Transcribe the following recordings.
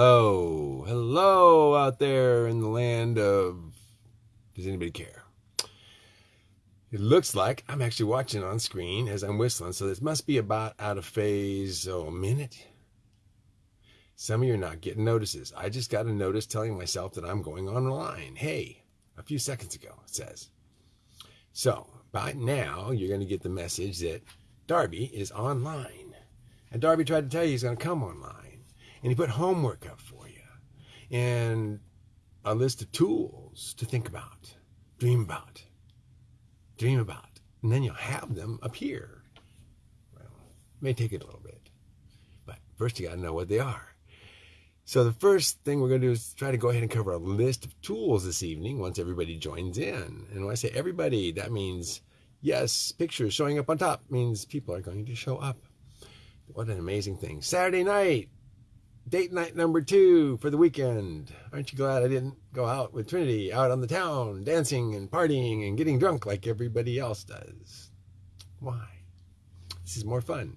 Hello. Hello out there in the land of. Does anybody care? It looks like I'm actually watching on screen as I'm whistling, so this must be about out of phase, oh, a minute. Some of you are not getting notices. I just got a notice telling myself that I'm going online. Hey, a few seconds ago, it says. So, by now, you're going to get the message that Darby is online. And Darby tried to tell you he's going to come online. And he put homework up for you. And a list of tools to think about, dream about, dream about. And then you'll have them appear. Well, may take it a little bit. But first, you got to know what they are. So the first thing we're going to do is try to go ahead and cover a list of tools this evening once everybody joins in. And when I say everybody, that means, yes, pictures showing up on top means people are going to show up. What an amazing thing. Saturday night, date night number two for the weekend. Aren't you glad I didn't go out with Trinity out on the town, dancing and partying and getting drunk like everybody else does? Why? This is more fun.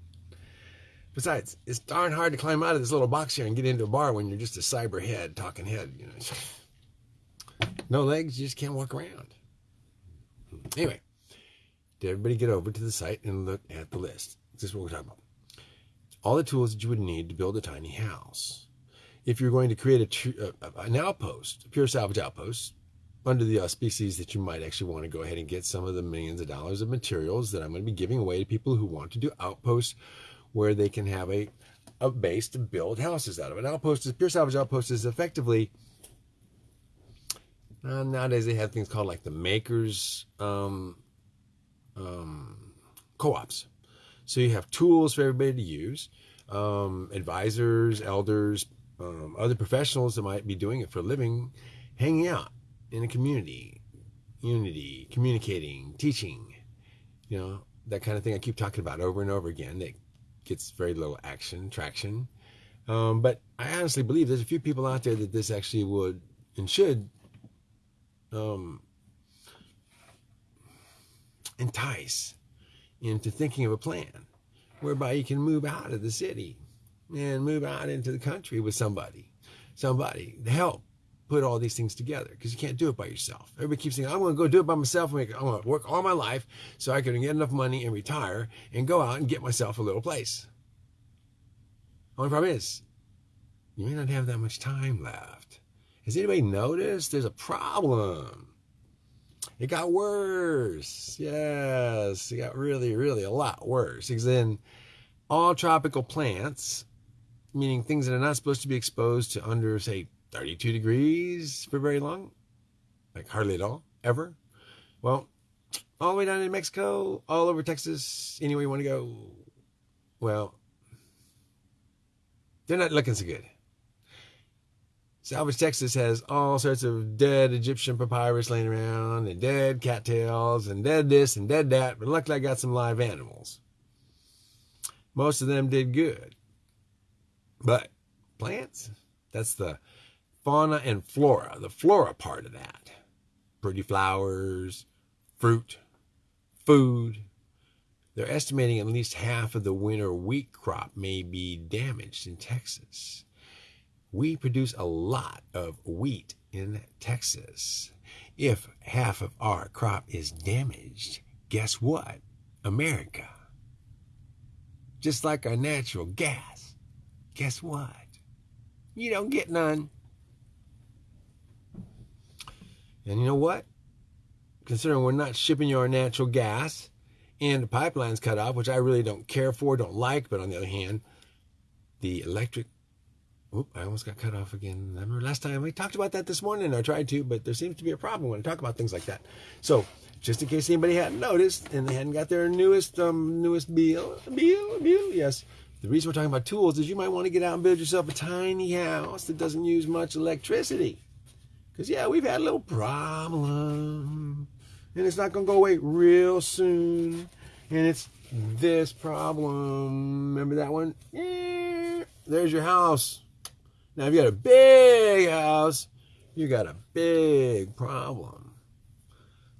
Besides, it's darn hard to climb out of this little box here and get into a bar when you're just a cyber head, talking head. You know, no legs, you just can't walk around. Anyway, did everybody get over to the site and look at the list? This is what we're talking about. All the tools that you would need to build a tiny house. If you're going to create a, an outpost, a pure salvage outpost, under the auspices that you might actually want to go ahead and get some of the millions of dollars of materials that I'm going to be giving away to people who want to do outposts where they can have a, a base to build houses out of. An outpost is pure salvage outpost is effectively uh, nowadays they have things called like the makers um, um, co-ops. So you have tools for everybody to use, um, advisors, elders, um, other professionals that might be doing it for a living, hanging out in a community, unity, communicating, teaching, you know, that kind of thing I keep talking about over and over again. That gets very little action, traction. Um, but I honestly believe there's a few people out there that this actually would and should um, entice into thinking of a plan whereby you can move out of the city and move out into the country with somebody, somebody to help put all these things together because you can't do it by yourself. Everybody keeps saying, I'm going to go do it by myself. I'm going to work all my life so I can get enough money and retire and go out and get myself a little place. Only problem is, you may not have that much time left. Has anybody noticed there's a problem? It got worse. Yes, it got really, really a lot worse. Because then all tropical plants, meaning things that are not supposed to be exposed to under, say, 32 degrees for very long, like hardly at all, ever. Well, all the way down in Mexico, all over Texas, anywhere you want to go. Well, they're not looking so good. Salvage Texas has all sorts of dead Egyptian papyrus laying around, and dead cattails, and dead this and dead that, but luckily I got some live animals. Most of them did good. But plants, that's the fauna and flora, the flora part of that. Pretty flowers, fruit, food. They're estimating at least half of the winter wheat crop may be damaged in Texas. We produce a lot of wheat in Texas. If half of our crop is damaged, guess what? America. Just like our natural gas, guess what? You don't get none. And you know what? Considering we're not shipping you our natural gas and the pipeline's cut off, which I really don't care for, don't like, but on the other hand, the electric Oop, I almost got cut off again. I remember last time we talked about that this morning? I tried to, but there seems to be a problem when I talk about things like that. So, just in case anybody hadn't noticed and they hadn't got their newest um newest bill, bill, bill, yes. The reason we're talking about tools is you might want to get out and build yourself a tiny house that doesn't use much electricity. Because, yeah, we've had a little problem. And it's not going to go away real soon. And it's this problem. Remember that one? Yeah, there's your house. Now, if you got a big house, you got a big problem.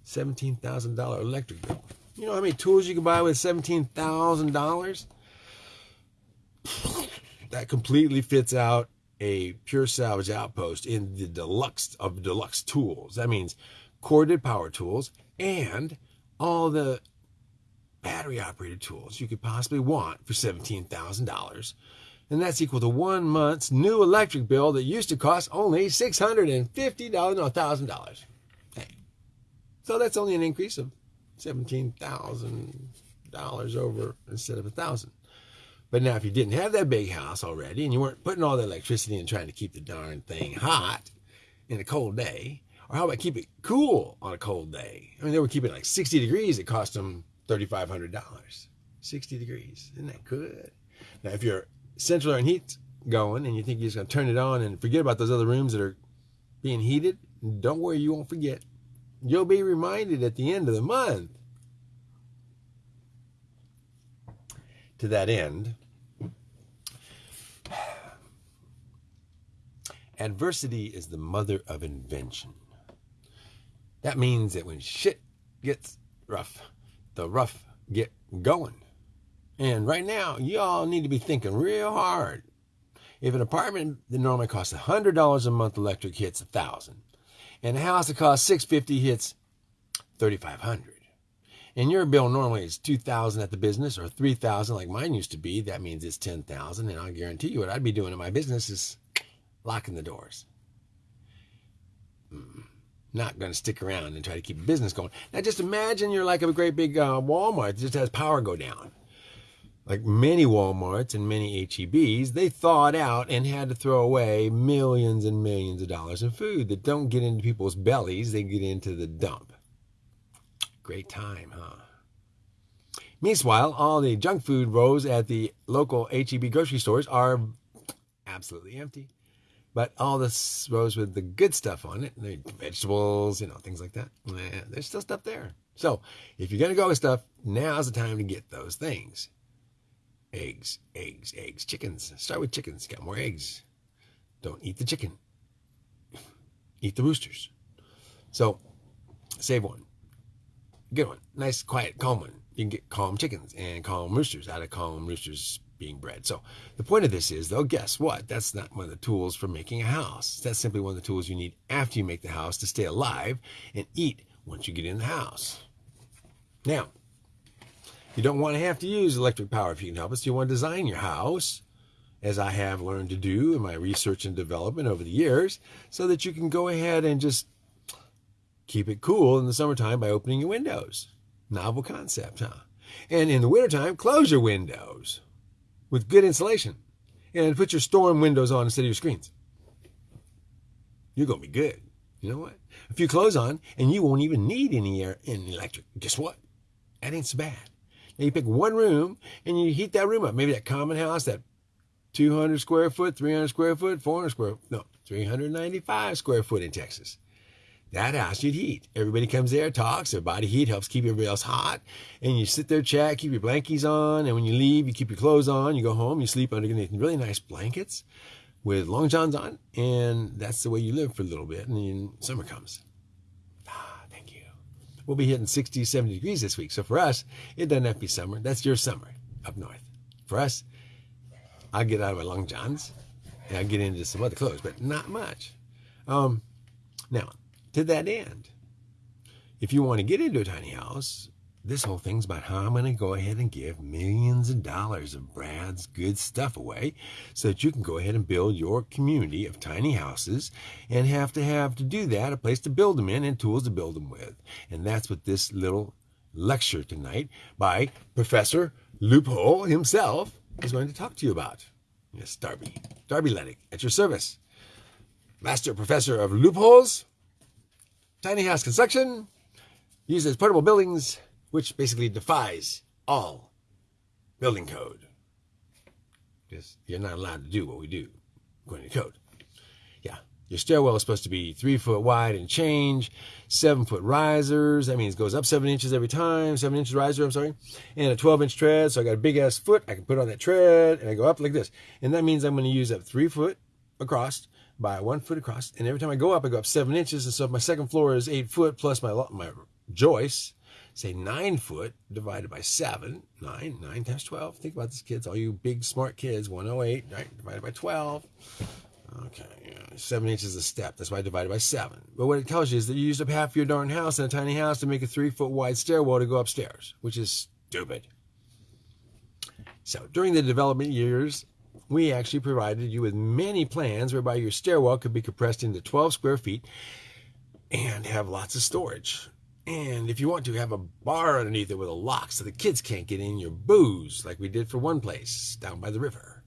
$17,000 electric bill. You know how many tools you can buy with $17,000? That completely fits out a pure salvage outpost in the deluxe of deluxe tools. That means corded power tools and all the battery operated tools you could possibly want for $17,000. And that's equal to one month's new electric bill that used to cost only $650, no, $1,000. Hey. So that's only an increase of $17,000 over instead of a 1000 But now if you didn't have that big house already and you weren't putting all the electricity in trying to keep the darn thing hot in a cold day, or how about keep it cool on a cold day? I mean, they were keeping it like 60 degrees. It cost them $3,500. 60 degrees. Isn't that good? Now, if your central air and heat's going and you think you're just going to turn it on and forget about those other rooms that are being heated, don't worry, you won't forget. You'll be reminded at the end of the month. To that end, adversity is the mother of invention. That means that when shit gets rough, the rough get going. And right now, y'all need to be thinking real hard. If an apartment that normally costs $100 a month electric hits 1000 and a house that costs 650 hits 3500 and your bill normally is 2000 at the business or 3000 like mine used to be that means it's 10000 and i guarantee you what i'd be doing in my business is locking the doors mm not going to stick around and try to keep business going. Now, just imagine you're like a great big uh, Walmart that just has power go down. Like many Walmarts and many HEBs, they thawed out and had to throw away millions and millions of dollars in food that don't get into people's bellies, they get into the dump. Great time, huh? Meanwhile, all the junk food rows at the local HEB grocery stores are absolutely empty. But all this rows with the good stuff on it, vegetables, you know, things like that, there's still stuff there. So if you're going to go with stuff, now's the time to get those things. Eggs, eggs, eggs, chickens. Start with chickens. Got more eggs. Don't eat the chicken. Eat the roosters. So save one. Good one. Nice, quiet, calm one. You can get calm chickens and calm roosters out of calm roosters being bred. So the point of this is, though, guess what? That's not one of the tools for making a house. That's simply one of the tools you need after you make the house to stay alive and eat once you get in the house. Now, you don't want to have to use electric power if you can help us. You want to design your house, as I have learned to do in my research and development over the years, so that you can go ahead and just keep it cool in the summertime by opening your windows. Novel concept, huh? And in the wintertime, close your windows with good insulation and put your storm windows on instead of your screens. You're going to be good. You know what? A few clothes on and you won't even need any air and electric. Guess what? That ain't so bad. Now you pick one room and you heat that room up. Maybe that common house, that 200 square foot, 300 square foot, 400 square, no, 395 square foot in Texas. That house you'd heat. Everybody comes there, talks. Their body heat helps keep everybody else hot. And you sit there, chat, keep your blankies on. And when you leave, you keep your clothes on. You go home, you sleep underneath really nice blankets with long johns on. And that's the way you live for a little bit. And then summer comes. We'll be hitting 60, 70 degrees this week. So for us, it doesn't have to be summer. That's your summer up north. For us, I'll get out of my long johns and I'll get into some other clothes, but not much. Um, now, to that end. If you want to get into a tiny house, this whole thing's about how I'm going to go ahead and give millions of dollars of Brad's good stuff away so that you can go ahead and build your community of tiny houses and have to have to do that a place to build them in and tools to build them with. And that's what this little lecture tonight by Professor Loophole himself is going to talk to you about. Yes, Darby. Darby Lennox at your service. Master Professor of Loopholes Tiny house construction uses portable buildings, which basically defies all building code. Because you're not allowed to do what we do according to code. Yeah, your stairwell is supposed to be three foot wide and change, seven foot risers. That means it goes up seven inches every time, seven inches riser, I'm sorry, and a 12 inch tread. So I got a big ass foot. I can put on that tread and I go up like this. And that means I'm going to use up three foot across by one foot across. And every time I go up, I go up seven inches. And so if my second floor is eight foot plus my, my joist, say nine foot divided by seven, nine, nine times 12. Think about this, kids, all you big smart kids, 108, right, divided by 12. Okay, yeah, seven inches a step. That's why I divided by seven. But what it tells you is that you used up half your darn house in a tiny house to make a three foot wide stairwell to go upstairs, which is stupid. So during the development years, we actually provided you with many plans whereby your stairwell could be compressed into 12 square feet and have lots of storage. And if you want to, have a bar underneath it with a lock so the kids can't get in your booze, like we did for one place down by the river.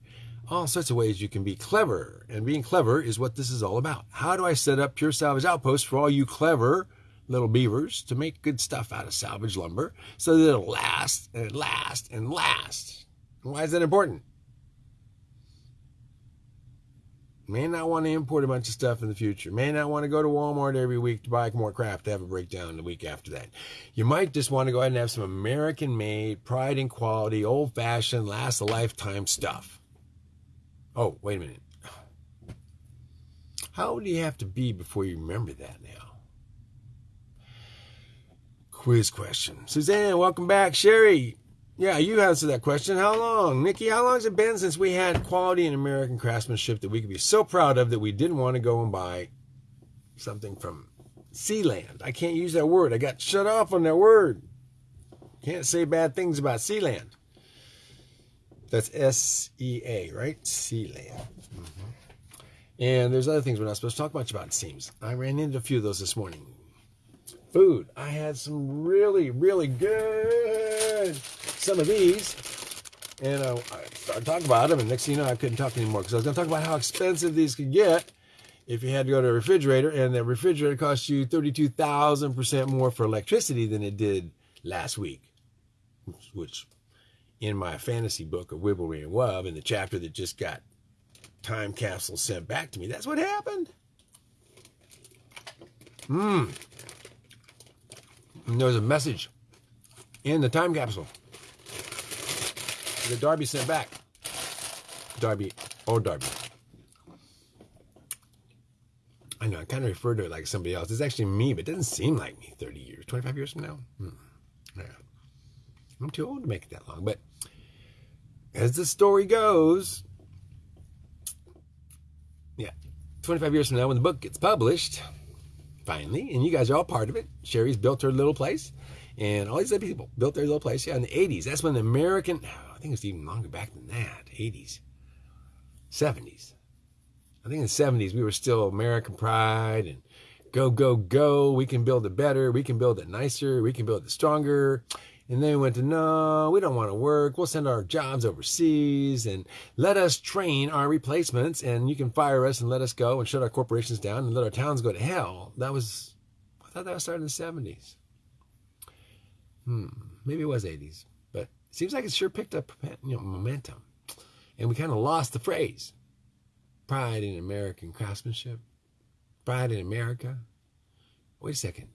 All sorts of ways you can be clever, and being clever is what this is all about. How do I set up Pure Salvage Outpost for all you clever little beavers to make good stuff out of salvage lumber so that it'll last and last and last? Why is that important? May not want to import a bunch of stuff in the future. May not want to go to Walmart every week to buy more crap to have a breakdown the week after that. You might just want to go ahead and have some American made, pride in quality, old fashioned, last a lifetime stuff. Oh, wait a minute. How old do you have to be before you remember that now? Quiz question. Suzanne, welcome back. Sherry, yeah, you answered that question. How long? Nikki, how long has it been since we had quality and American craftsmanship that we could be so proud of that we didn't want to go and buy something from Sealand? I can't use that word. I got shut off on that word. Can't say bad things about Sealand. That's S E A, right? Sealand. Mm-hmm. And there's other things we're not supposed to talk much about, it seems. I ran into a few of those this morning. Food. I had some really, really good some of these, and uh, I started talking about them, and next thing you know, I couldn't talk anymore because I was going to talk about how expensive these could get if you had to go to a refrigerator, and the refrigerator cost you 32,000% more for electricity than it did last week, which in my fantasy book of Wibblery and Wub, in the chapter that just got time capsule sent back to me, that's what happened. Hmm. There's a message in the time capsule that Darby sent back. Darby, or Darby. I know, I kind of refer to it like somebody else. It's actually me, but it doesn't seem like me 30 years, 25 years from now. Hmm. Yeah. I'm too old to make it that long. But as the story goes, yeah, 25 years from now, when the book gets published, finally, and you guys are all part of it, Sherry's built her little place, and all these other people built their little place. Yeah, in the 80s, that's when the American, I think it's even longer back than that, 80s, 70s. I think in the 70s we were still American pride and go, go, go. We can build it better. We can build it nicer. We can build it stronger. And they went to, no, we don't want to work. We'll send our jobs overseas and let us train our replacements and you can fire us and let us go and shut our corporations down and let our towns go to hell. That was, I thought that was started in the 70s. Hmm, maybe it was 80s but seems like it sure picked up you know, momentum. And we kind of lost the phrase pride in American craftsmanship, pride in America. Wait a second.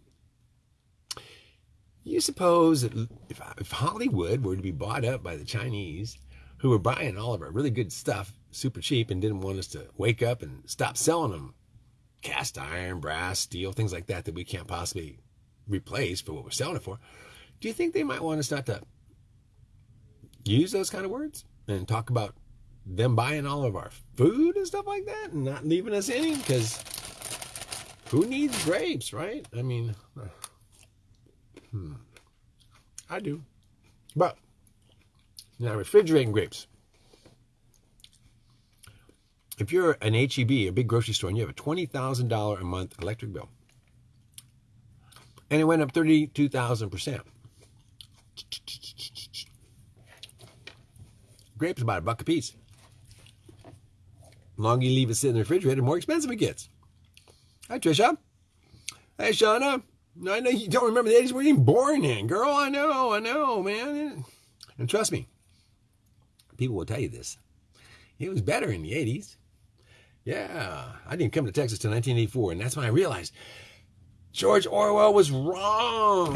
You suppose that if, if Hollywood were to be bought up by the Chinese, who were buying all of our really good stuff super cheap and didn't want us to wake up and stop selling them cast iron, brass, steel, things like that that we can't possibly replace for what we're selling it for, do you think they might want us not to use those kind of words and talk about them buying all of our food and stuff like that and not leaving us any? Because who needs grapes, right? I mean, hmm, I do. But now refrigerating grapes. If you're an HEB, a big grocery store, and you have a $20,000 a month electric bill, and it went up 32,000%, grapes about a buck a piece. The longer you leave it sit in the refrigerator, the more expensive it gets. Hi, Trisha. Hey, Shauna. I know you don't remember the 80s where you even born in. Girl, I know, I know, man. And trust me, people will tell you this. It was better in the 80s. Yeah, I didn't come to Texas till 1984, and that's when I realized George Orwell was wrong.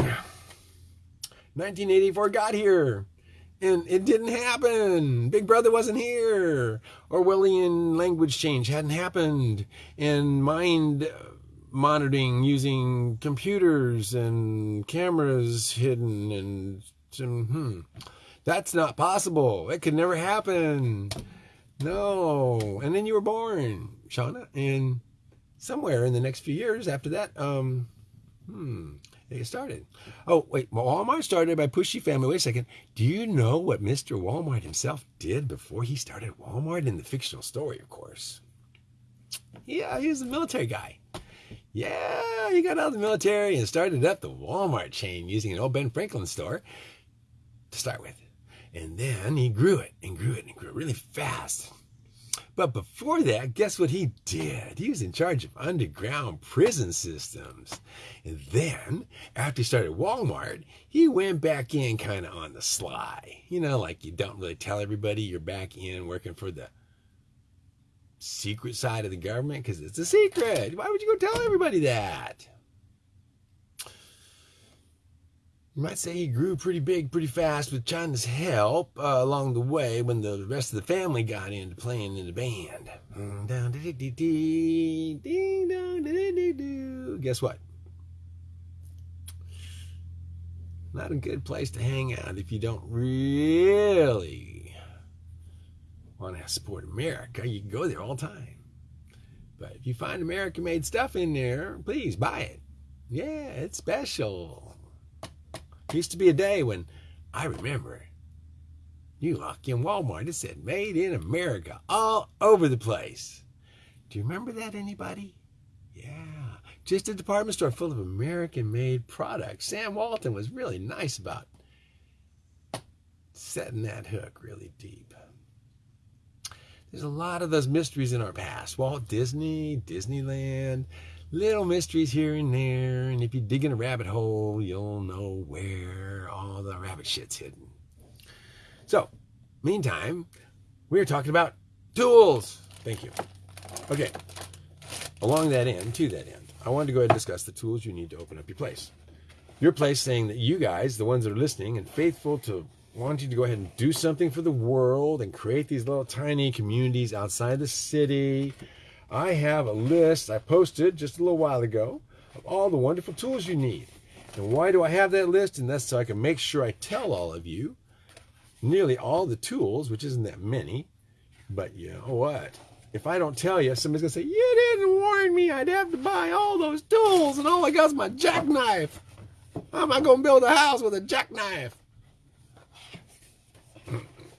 1984 got here and it didn't happen. Big Brother wasn't here. Orwellian language change hadn't happened. And mind uh, monitoring using computers and cameras hidden and hmm, that's not possible. It could never happen. No. And then you were born. Shauna, and somewhere in the next few years after that, um, hmm, they started. Oh, wait, Walmart started by Pushy Family. Wait a second. Do you know what Mr. Walmart himself did before he started Walmart in the fictional story, of course? Yeah, he was a military guy. Yeah, he got out of the military and started up the Walmart chain using an old Ben Franklin store to start with. And then he grew it and grew it and grew it really fast. But before that, guess what he did? He was in charge of underground prison systems. And then, after he started Walmart, he went back in kind of on the sly. You know, like you don't really tell everybody you're back in working for the secret side of the government because it's a secret. Why would you go tell everybody that? You might say he grew pretty big pretty fast with China's help uh, along the way when the rest of the family got into playing in the band. Guess what? Not a good place to hang out if you don't really want to support America. You can go there all the time. But if you find American made stuff in there, please buy it. Yeah, it's special. Used to be a day when I remember you walk in Walmart, it said made in America all over the place. Do you remember that, anybody? Yeah, just a department store full of American made products. Sam Walton was really nice about setting that hook really deep. There's a lot of those mysteries in our past. Walt Disney, Disneyland, little mysteries here and there. And if you dig in a rabbit hole, you'll know where all the rabbit shit's hidden. So, meantime, we're talking about tools. Thank you. Okay, along that end, to that end, I wanted to go ahead and discuss the tools you need to open up your place. Your place saying that you guys, the ones that are listening and faithful to wanting to go ahead and do something for the world and create these little tiny communities outside the city I have a list I posted just a little while ago of all the wonderful tools you need. And why do I have that list? And that's so I can make sure I tell all of you nearly all the tools, which isn't that many. But you know what? If I don't tell you, somebody's going to say, You didn't warn me. I'd have to buy all those tools, and oh all I got is my jackknife. How am I going to build a house with a jackknife?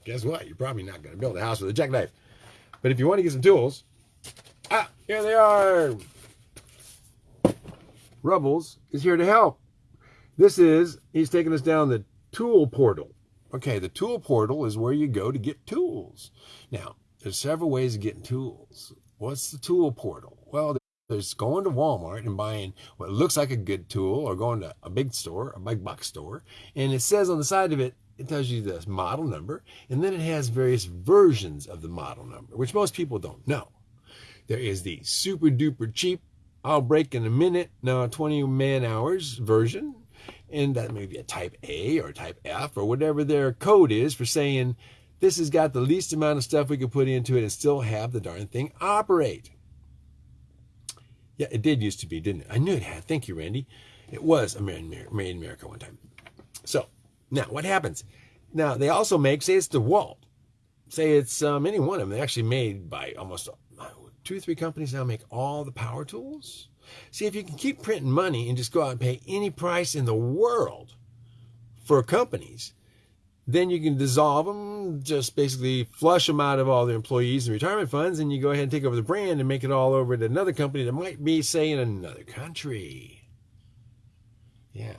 Guess what? You're probably not going to build a house with a jackknife. But if you want to get some tools, Ah, here they are. Rubbles is here to help. This is, he's taking us down the tool portal. Okay, the tool portal is where you go to get tools. Now, there's several ways of getting tools. What's the tool portal? Well, there's going to Walmart and buying what looks like a good tool or going to a big store, a big box store, and it says on the side of it, it tells you the model number, and then it has various versions of the model number, which most people don't know. There is the super duper cheap, I'll break in a minute, now 20 man hours version. And that may be a type A or type F or whatever their code is for saying this has got the least amount of stuff we can put into it and still have the darn thing operate. Yeah, it did used to be, didn't it? I knew it had. Thank you, Randy. It was a made in America one time. So now what happens? Now they also make, say it's DeWalt. Say it's um, any one of them. They're actually made by almost two or three companies now make all the power tools. See, if you can keep printing money and just go out and pay any price in the world for companies, then you can dissolve them, just basically flush them out of all their employees and retirement funds, and you go ahead and take over the brand and make it all over to another company that might be, say, in another country. Yeah.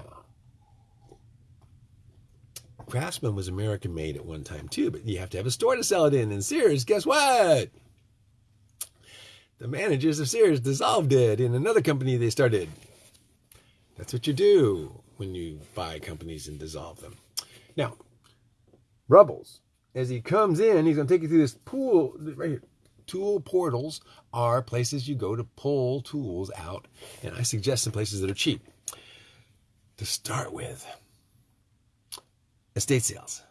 Craftsman was American made at one time too, but you have to have a store to sell it in. And Sears, guess what? the managers of Sears dissolved it in another company they started. That's what you do when you buy companies and dissolve them. Now, Rubbles, as he comes in, he's going to take you through this pool right here. Tool portals are places you go to pull tools out, and I suggest some places that are cheap. To start with, estate sales.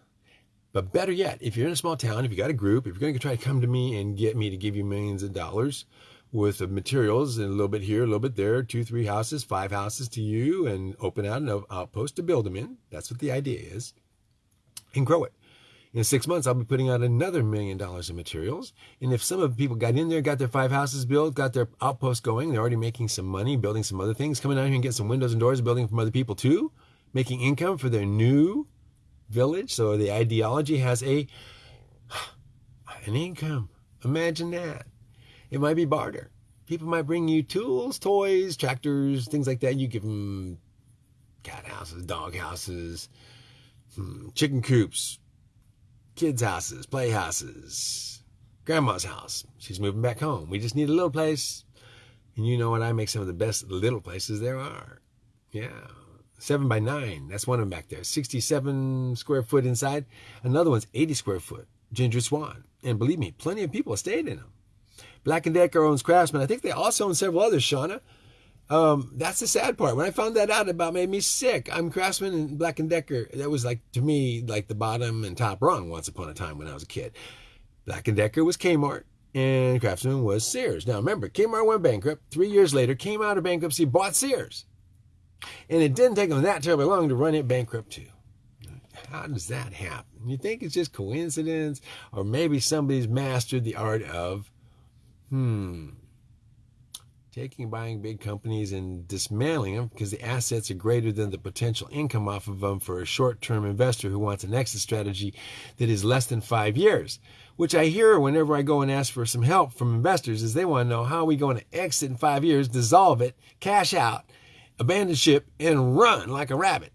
But better yet, if you're in a small town, if you got a group, if you're going to try to come to me and get me to give you millions of dollars with the materials and a little bit here, a little bit there, two, three houses, five houses to you, and open out an outpost to build them in. That's what the idea is. And grow it. In six months, I'll be putting out another million dollars in materials. And if some of the people got in there, got their five houses built, got their outpost going, they're already making some money, building some other things, coming down here and get some windows and doors, building from other people too, making income for their new village. So the ideology has a an income. Imagine that. It might be barter. People might bring you tools, toys, tractors, things like that. You give them cat houses, dog houses, hmm, chicken coops, kids' houses, playhouses, grandma's house. She's moving back home. We just need a little place. And you know what? I make some of the best little places there are. Yeah. Seven by nine. That's one of them back there. 67 square foot inside. Another one's 80 square foot. Ginger Swan. And believe me, plenty of people stayed in them. Black & Decker owns Craftsman. I think they also own several others, Shauna. Um, that's the sad part. When I found that out, it about made me sick. I'm Craftsman and Black and Decker. That was like to me like the bottom and top rung once upon a time when I was a kid. Black and Decker was Kmart and Craftsman was Sears. Now remember, Kmart went bankrupt. Three years later, came out of bankruptcy, bought Sears, and it didn't take them that terribly long to run it bankrupt too. How does that happen? You think it's just coincidence, or maybe somebody's mastered the art of, hmm, taking and buying big companies and dismantling them because the assets are greater than the potential income off of them for a short-term investor who wants an exit strategy that is less than five years which i hear whenever i go and ask for some help from investors is they want to know how are we going to exit in five years dissolve it cash out abandon ship and run like a rabbit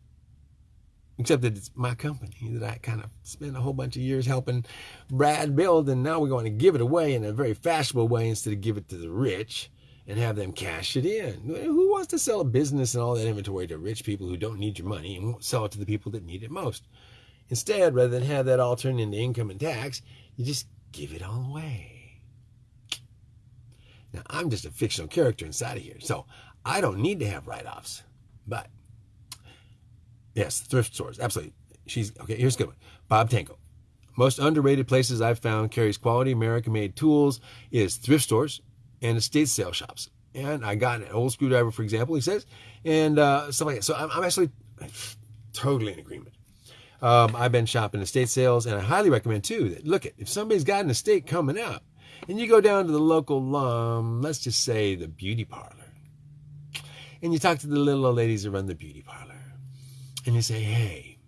except that it's my company that I kind of spent a whole bunch of years helping Brad build, and now we're going to give it away in a very fashionable way instead of give it to the rich and have them cash it in. Who wants to sell a business and all that inventory to rich people who don't need your money and won't sell it to the people that need it most? Instead, rather than have that all turn into income and tax, you just give it all away. Now, I'm just a fictional character inside of here, so I don't need to have write offs. But, yes, thrift stores, absolutely. She's okay. Here's a good one Bob Tango. Most underrated places I've found carries quality American made tools is thrift stores and estate sale shops. And I got an old screwdriver, for example, he says, and uh, stuff like that. So I'm, I'm actually totally in agreement. Um, I've been shopping estate sales, and I highly recommend too that look at if somebody's got an estate coming up, and you go down to the local, um, let's just say the beauty parlor, and you talk to the little old ladies that run the beauty parlor, and you say, hey,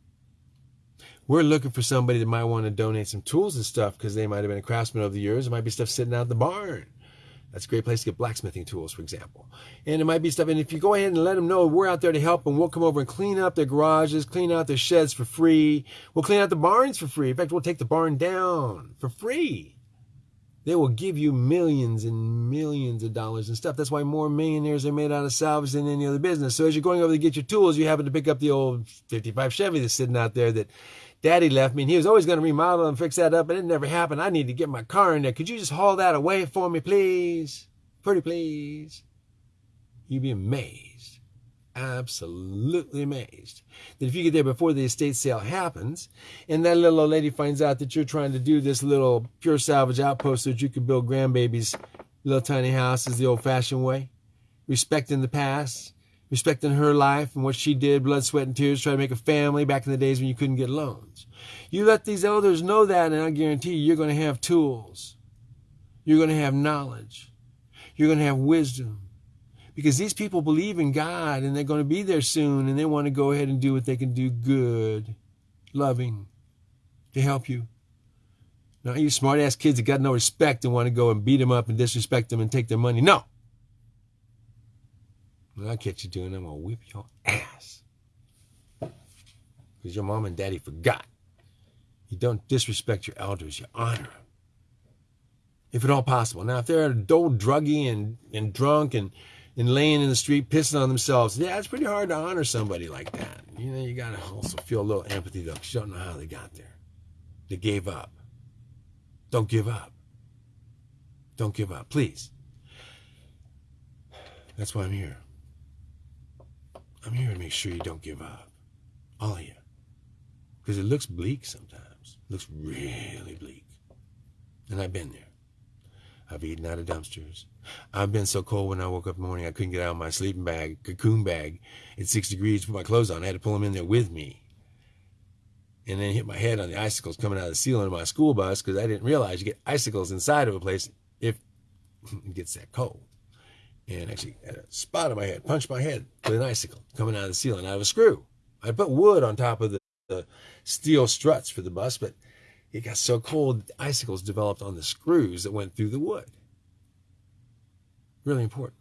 we're looking for somebody that might want to donate some tools and stuff because they might have been a craftsman over the years. There might be stuff sitting out in the barn. That's a great place to get blacksmithing tools, for example. And it might be stuff, and if you go ahead and let them know we're out there to help them, we'll come over and clean up their garages, clean out their sheds for free. We'll clean out the barns for free. In fact, we'll take the barn down for free. They will give you millions and millions of dollars and stuff. That's why more millionaires are made out of salvage than any other business. So as you're going over to get your tools, you happen to pick up the old 55 Chevy that's sitting out there that Daddy left me and he was always going to remodel and fix that up, and it never happened. I need to get my car in there. Could you just haul that away for me, please? Pretty please. You'd be amazed, absolutely amazed, that if you get there before the estate sale happens, and that little old lady finds out that you're trying to do this little pure salvage outpost so that you can build grandbabies' little tiny houses the old-fashioned way, respecting the past, respecting her life and what she did, blood, sweat, and tears, trying to make a family back in the days when you couldn't get loans. You let these elders know that, and I guarantee you, you're going to have tools. You're going to have knowledge. You're going to have wisdom. Because these people believe in God and they're going to be there soon and they want to go ahead and do what they can do good, loving, to help you. Now, you smart ass kids that got no respect and want to go and beat them up and disrespect them and take their money. No. When I catch you doing, I'm gonna whip your ass. Because your mom and daddy forgot. You don't disrespect your elders, you honor them. If at all possible. Now, if they're a old druggy and, and drunk and, and laying in the street pissing on themselves, yeah, it's pretty hard to honor somebody like that. You know, you gotta also feel a little empathy though, because you don't know how they got there. They gave up. Don't give up. Don't give up, please. That's why I'm here. I'm here to make sure you don't give up. All of you. Because it looks bleak sometimes. It looks really bleak. And I've been there. I've eaten out of dumpsters. I've been so cold when I woke up in the morning I couldn't get out of my sleeping bag, cocoon bag, at six degrees to put my clothes on. I had to pull them in there with me. and then hit my head on the icicles coming out of the ceiling of my school bus because I didn't realize you get icicles inside of a place if it gets that cold. And actually had a spot on my head, punched my head with an icicle coming out of the ceiling out of a screw. I put wood on top of the, the steel struts for the bus, but it got so cold, icicles developed on the screws that went through the wood. Really important.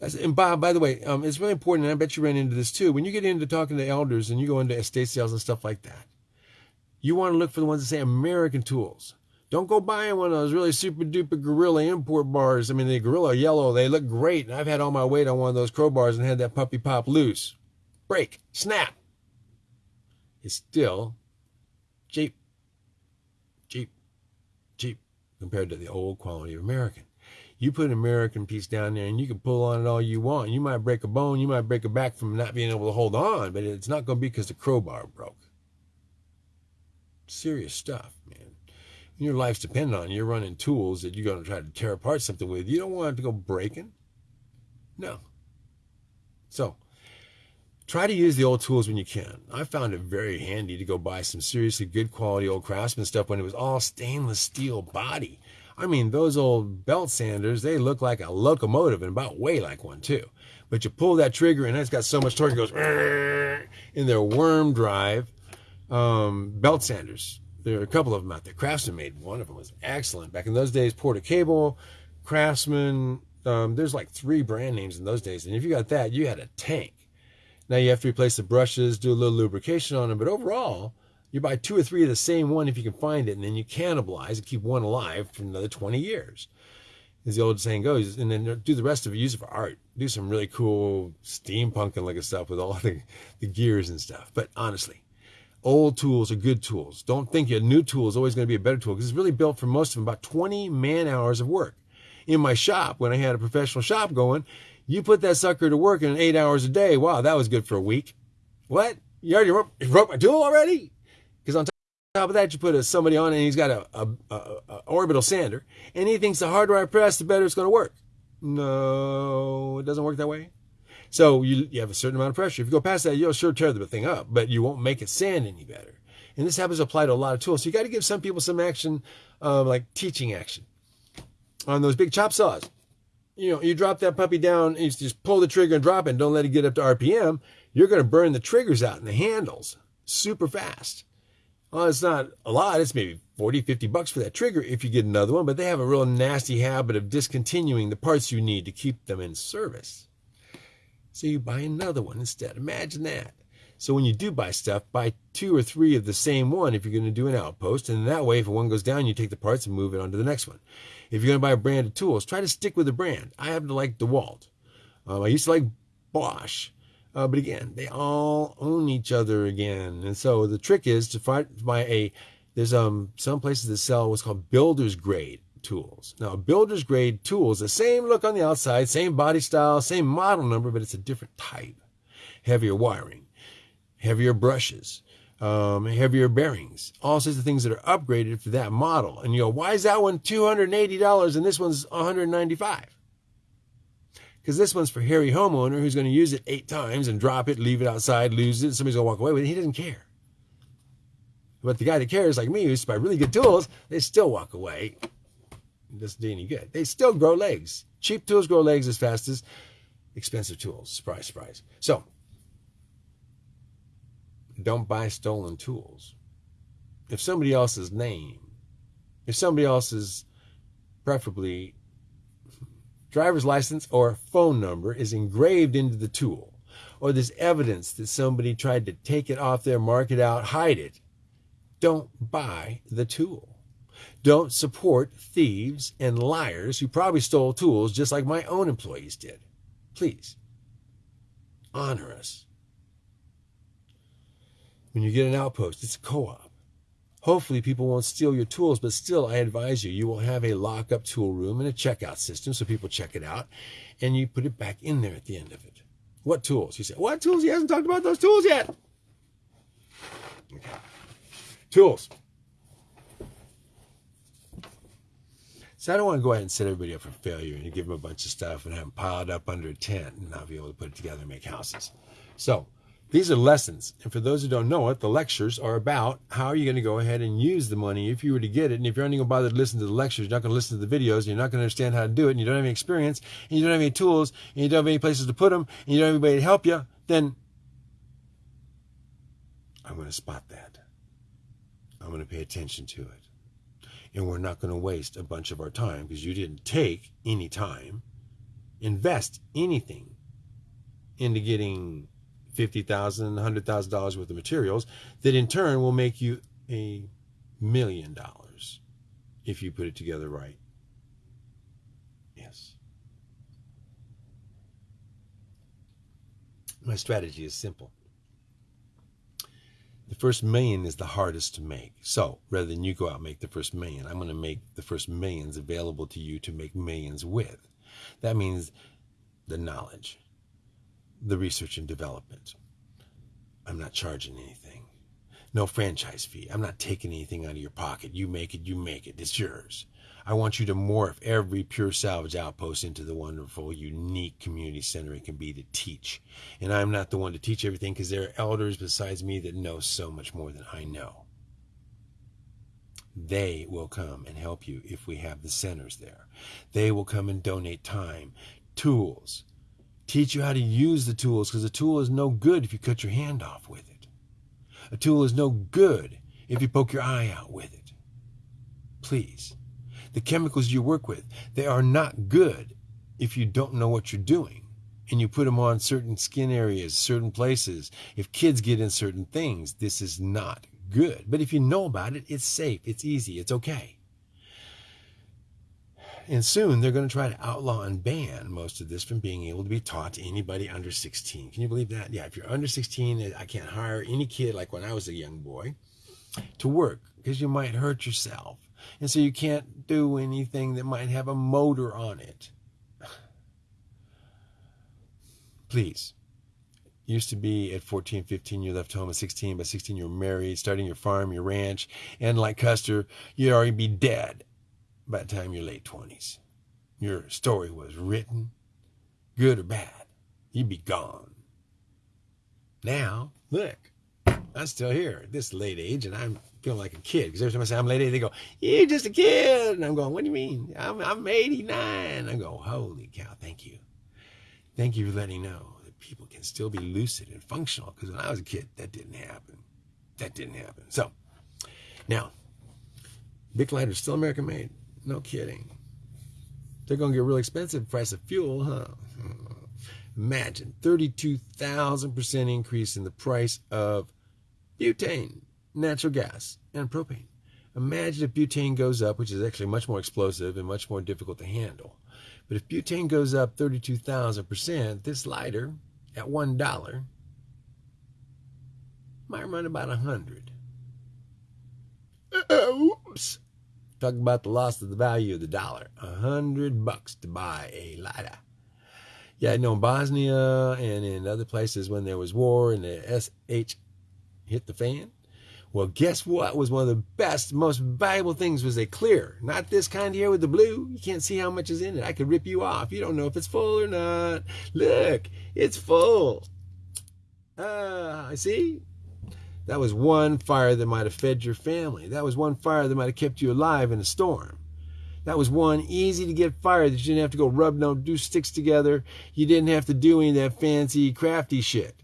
And Bob, by the way, um, it's really important, and I bet you ran into this too. When you get into talking to elders and you go into estate sales and stuff like that, you want to look for the ones that say American tools. Don't go buying one of those really super duper gorilla import bars. I mean, the gorilla yellow, they look great. And I've had all my weight on one of those crowbars and had that puppy pop loose. Break, snap. It's still cheap, cheap compared to the old quality of American. You put an American piece down there and you can pull on it all you want. You might break a bone, you might break a back from not being able to hold on, but it's not going to be because the crowbar broke. Serious stuff, man. When Your life's dependent on you. You're running tools that you're going to try to tear apart something with. You don't want it to go breaking. No. So, try to use the old tools when you can. I found it very handy to go buy some seriously good quality old craftsman stuff when it was all stainless steel body. I mean, those old belt sanders, they look like a locomotive and about weigh like one too. But you pull that trigger and it's got so much torque, it goes in their worm drive um, belt sanders. There are a couple of them out there. Craftsman made one of them was excellent. Back in those days, Porter Cable, Craftsman, um, there's like three brand names in those days. And if you got that, you had a tank. Now you have to replace the brushes, do a little lubrication on them, but overall, you buy two or three of the same one if you can find it, and then you cannibalize and keep one alive for another 20 years. As the old saying goes, and then do the rest of it, use it for art. Do some really cool steampunking looking stuff with all the, the gears and stuff. But honestly, old tools are good tools. Don't think your new tool is always going to be a better tool because it's really built for most of them about 20 man hours of work. In my shop, when I had a professional shop going, you put that sucker to work in eight hours a day. Wow, that was good for a week. What? You already broke my tool already? Because on top of that, you put a, somebody on and he's got a, a, a, orbital sander, and he thinks the harder I press, the better it's going to work. No, it doesn't work that way. So you, you have a certain amount of pressure. If you go past that, you'll sure tear the thing up, but you won't make it sand any better. And this happens to apply to a lot of tools. So you got to give some people some action, um, like teaching action on those big chop saws. You know, you drop that puppy down, and you just pull the trigger and drop it, and don't let it get up to RPM. You're going to burn the triggers out and the handles super fast. Well, it's not a lot. It's maybe 40, 50 bucks for that trigger if you get another one, but they have a real nasty habit of discontinuing the parts you need to keep them in service. So you buy another one instead. Imagine that. So when you do buy stuff, buy two or three of the same one if you're going to do an outpost. And that way, if one goes down, you take the parts and move it on to the next one. If you're going to buy a brand of tools, try to stick with a brand. I happen to like DeWalt. Um, I used to like Bosch. Uh, but again, they all own each other again. And so the trick is to find buy a, there's um some places that sell what's called builder's grade tools. Now, builder's grade tools, the same look on the outside, same body style, same model number, but it's a different type. Heavier wiring, heavier brushes, um, heavier bearings, all sorts of things that are upgraded for that model. And you go, why is that one $280 and this one's 195 because this one's for hairy homeowner who's going to use it eight times and drop it, leave it outside, lose it. Somebody's going to walk away with it. He doesn't care. But the guy that cares, like me, who's buy really good tools, they still walk away. It doesn't do any good. They still grow legs. Cheap tools grow legs as fast as expensive tools. Surprise, surprise. So, don't buy stolen tools. If somebody else's name, if somebody else's, preferably driver's license or phone number is engraved into the tool, or there's evidence that somebody tried to take it off there, mark it out, hide it, don't buy the tool. Don't support thieves and liars who probably stole tools just like my own employees did. Please, honor us. When you get an outpost, it's a co op. Hopefully, people won't steal your tools, but still, I advise you, you will have a lockup tool room and a checkout system so people check it out and you put it back in there at the end of it. What tools? You say, what tools? He hasn't talked about those tools yet. Okay. Tools. So I don't want to go ahead and set everybody up for failure and give them a bunch of stuff and have them piled up under a tent and not be able to put it together and make houses. So These are lessons. And for those who don't know it, the lectures are about how are you going to go ahead and use the money if you were to get it. And if you're only going to bother to listen to the lectures, you're not going to listen to the videos, and you're not going to understand how to do it, and you don't have any experience, and you don't have any tools, and you don't have any places to put them, and you don't have anybody to help you, then I'm going to spot that. I'm going to pay attention to it. And we're not going to waste a bunch of our time because you didn't take any time, invest anything into getting $50,000, $100,000 worth of materials that in turn will make you a million dollars if you put it together right. Yes. My strategy is simple. The first million is the hardest to make. So rather than you go out and make the first million, I'm going to make the first millions available to you to make millions with. That means the knowledge, the research and development. I'm not charging anything. No franchise fee. I'm not taking anything out of your pocket. You make it, you make it. It's yours. I want you to morph every pure salvage outpost into the wonderful, unique community center it can be to teach. And I'm not the one to teach everything because there are elders besides me that know so much more than I know. They will come and help you if we have the centers there. They will come and donate time, tools, teach you how to use the tools because a tool is no good if you cut your hand off with it. A tool is no good if you poke your eye out with it. Please the chemicals you work with. They are not good if you don't know what you're doing and you put them on certain skin areas, certain places. If kids get in certain things, this is not good. But if you know about it, it's safe, it's easy, it's okay. And soon they're going to try to outlaw and ban most of this from being able to be taught to anybody under 16. Can you believe that? Yeah, if you're under 16, eh, I can't hire any kid like when I was a young boy to work because you might hurt yourself and so you can't do anything that might have a motor on it. Please. Used to be at 14, 15, you left home at 16. By 16, you're married, starting your farm, your ranch. And like Custer, you'd already be dead by the time you're late 20s. Your story was written, good or bad. You'd be gone. Now, look, I'm still here at this late age, and I'm feeling like a kid. Because every time I say I'm late age, they go, "You're just a kid," and I'm going, "What do you mean? I'm I'm 89." I go, "Holy cow! Thank you, thank you for letting me know that people can still be lucid and functional." Because when I was a kid, that didn't happen. That didn't happen. So now, Bic is still American made. No kidding. They're going to get real expensive. Price of fuel, huh? Imagine 32,000% increase in the price of butane, natural gas, and propane. Imagine if butane goes up, which is actually much more explosive and much more difficult to handle. But if butane goes up 32,000%, this lighter at $1 might run about 100 Oops. Talk about the loss of the value of the dollar. A hundred bucks to buy a lighter. Yeah, I know in Bosnia and in other places when there was war and the SH hit the fan? Well, guess what was one of the best, most valuable things was a clear. Not this kind here with the blue. You can't see how much is in it. I could rip you off. You don't know if it's full or not. Look, it's full. Uh, see? That was one fire that might have fed your family. That was one fire that might have kept you alive in a storm. That was one easy to get fire that you didn't have to go rub no do sticks together. You didn't have to do any of that fancy crafty shit.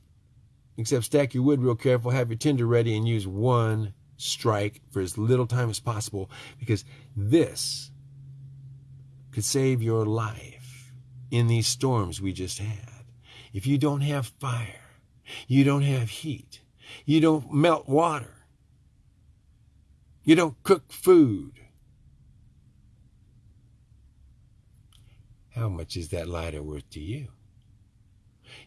Except stack your wood real careful, have your tinder ready, and use one strike for as little time as possible because this could save your life in these storms we just had. If you don't have fire, you don't have heat, you don't melt water, you don't cook food. How much is that lighter worth to you?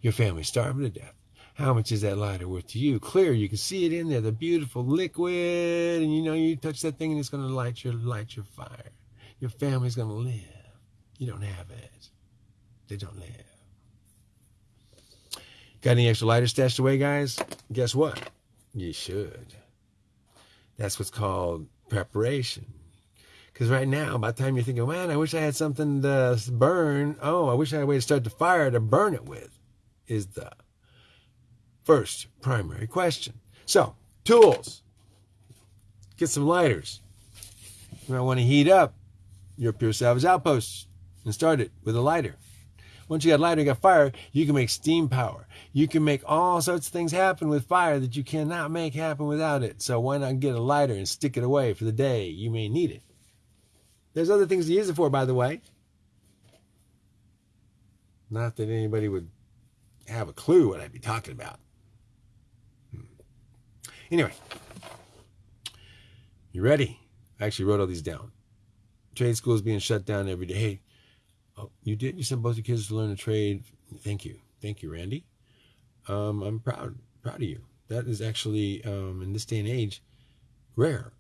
Your family's starving to death. How much is that lighter worth to you? Clear, you can see it in there, the beautiful liquid, and you know you touch that thing and it's gonna light your light your fire. Your family's gonna live. You don't have it. They don't live. Got any extra lighter stashed away, guys? Guess what? You should. That's what's called preparation. Because right now, by the time you're thinking, man, I wish I had something to burn. Oh, I wish I had a way to start the fire to burn it with, is the first primary question. So, tools. Get some lighters. You might want to heat up your Pure Salvage outpost and start it with a lighter. Once you got lighter, you got fire, you can make steam power. You can make all sorts of things happen with fire that you cannot make happen without it. So why not get a lighter and stick it away for the day you may need it? There's other things to use it for, by the way. Not that anybody would have a clue what I'd be talking about. Hmm. Anyway, you ready? I actually wrote all these down. Trade schools being shut down every day. Hey, oh, you did? You sent both your kids to learn a trade. Thank you. Thank you, Randy. Um, I'm proud, proud of you. That is actually, um, in this day and age, rare.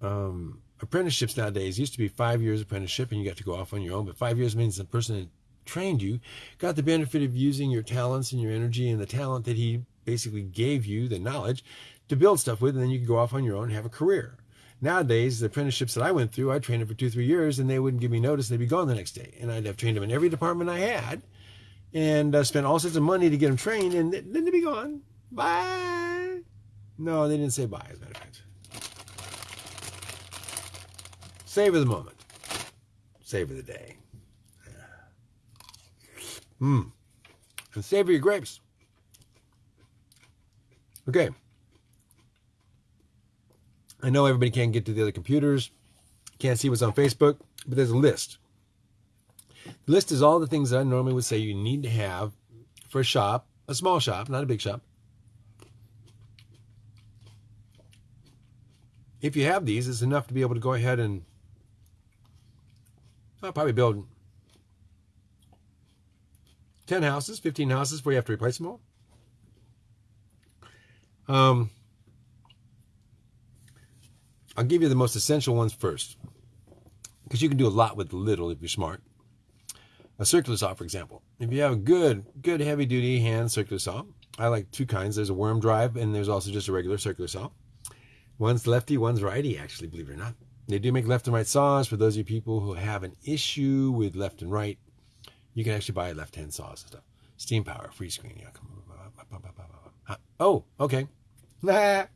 Um, apprenticeships nowadays used to be five years apprenticeship and you got to go off on your own, but five years means the person that trained you got the benefit of using your talents and your energy and the talent that he basically gave you, the knowledge, to build stuff with, and then you could go off on your own and have a career. Nowadays, the apprenticeships that I went through, I trained them for two, three years, and they wouldn't give me notice. They'd be gone the next day. And I'd have trained them in every department I had and uh, spent all sorts of money to get them trained, and then they'd be gone. Bye. No, they didn't say bye, as a matter of fact. Savor the moment. Savor the day. Mmm. And savor your grapes. Okay. I know everybody can't get to the other computers, can't see what's on Facebook, but there's a list. The list is all the things that I normally would say you need to have for a shop, a small shop, not a big shop. If you have these, it's enough to be able to go ahead and I'll probably build 10 houses, 15 houses before you have to replace them all. Um, I'll give you the most essential ones first because you can do a lot with little if you're smart. A circular saw, for example. If you have a good, good heavy duty hand circular saw, I like two kinds. There's a worm drive and there's also just a regular circular saw. One's lefty, one's righty, actually, believe it or not. They do make left and right saws for those of you people who have an issue with left and right. You can actually buy left-hand saws and stuff. Steam power, free screen. Yeah, come on. Oh, okay.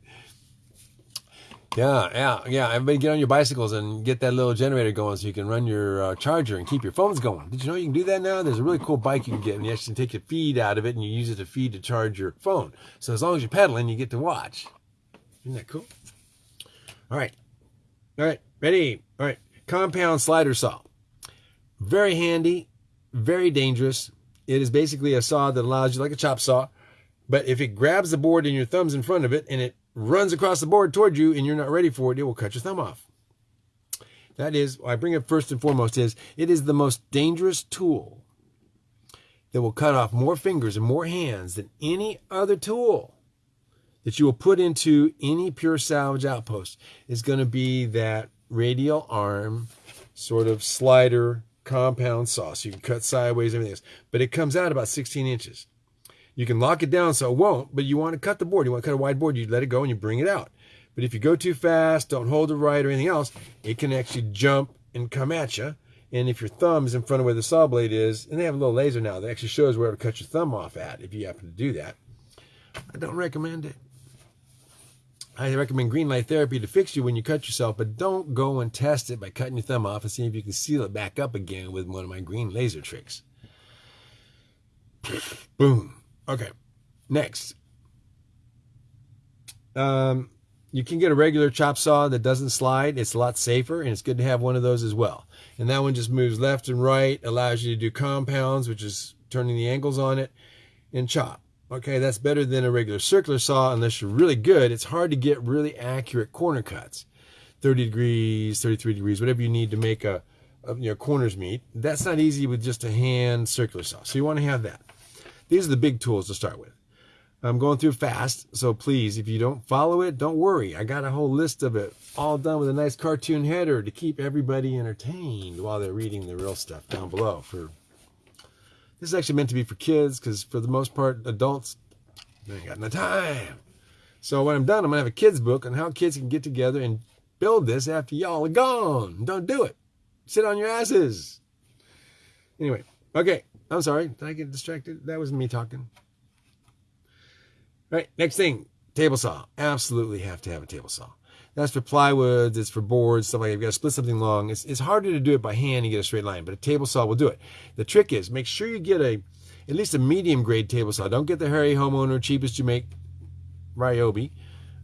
yeah, yeah, yeah. Everybody get on your bicycles and get that little generator going so you can run your uh, charger and keep your phones going. Did you know you can do that now? There's a really cool bike you can get and you actually take the feed out of it and you use it to feed to charge your phone. So as long as you're pedaling, you get to watch. Isn't that cool? All right. All right. Ready? All right. Compound slider saw. Very handy very dangerous. It is basically a saw that allows you, like a chop saw, but if it grabs the board and your thumb's in front of it and it runs across the board toward you and you're not ready for it, it will cut your thumb off. That is, I bring it first and foremost is it is the most dangerous tool that will cut off more fingers and more hands than any other tool that you will put into any pure salvage outpost is going to be that radial arm sort of slider compound saw. So you can cut sideways, everything else. But it comes out about 16 inches. You can lock it down so it won't, but you want to cut the board. You want to cut a wide board, you let it go and you bring it out. But if you go too fast, don't hold it right or anything else, it can actually jump and come at you. And if your thumb is in front of where the saw blade is, and they have a little laser now that actually shows where to cut your thumb off at if you happen to do that. I don't recommend it. I recommend green light therapy to fix you when you cut yourself, but don't go and test it by cutting your thumb off and see if you can seal it back up again with one of my green laser tricks. Boom. Okay. Next. Um, you can get a regular chop saw that doesn't slide. It's a lot safer, and it's good to have one of those as well. And that one just moves left and right, allows you to do compounds, which is turning the angles on it, and chop. Okay, that's better than a regular circular saw unless you're really good. It's hard to get really accurate corner cuts. 30 degrees, 33 degrees, whatever you need to make a, a corners meet. That's not easy with just a hand circular saw. So you want to have that. These are the big tools to start with. I'm going through fast, so please, if you don't follow it, don't worry. I got a whole list of it, all done with a nice cartoon header to keep everybody entertained while they're reading the real stuff down below for this is actually meant to be for kids because for the most part, adults, ain't got no time. So when I'm done, I'm going to have a kid's book on how kids can get together and build this after y'all are gone. Don't do it. Sit on your asses. Anyway, okay. I'm sorry. Did I get distracted? That was me talking. Right. Next thing, table saw. Absolutely have to have a table saw. That's for plywoods, it's for boards, stuff like that. You've got to split something long. It's, it's harder to do it by hand and get a straight line, but a table saw will do it. The trick is make sure you get a at least a medium grade table saw. Don't get the hairy homeowner cheapest you make Ryobi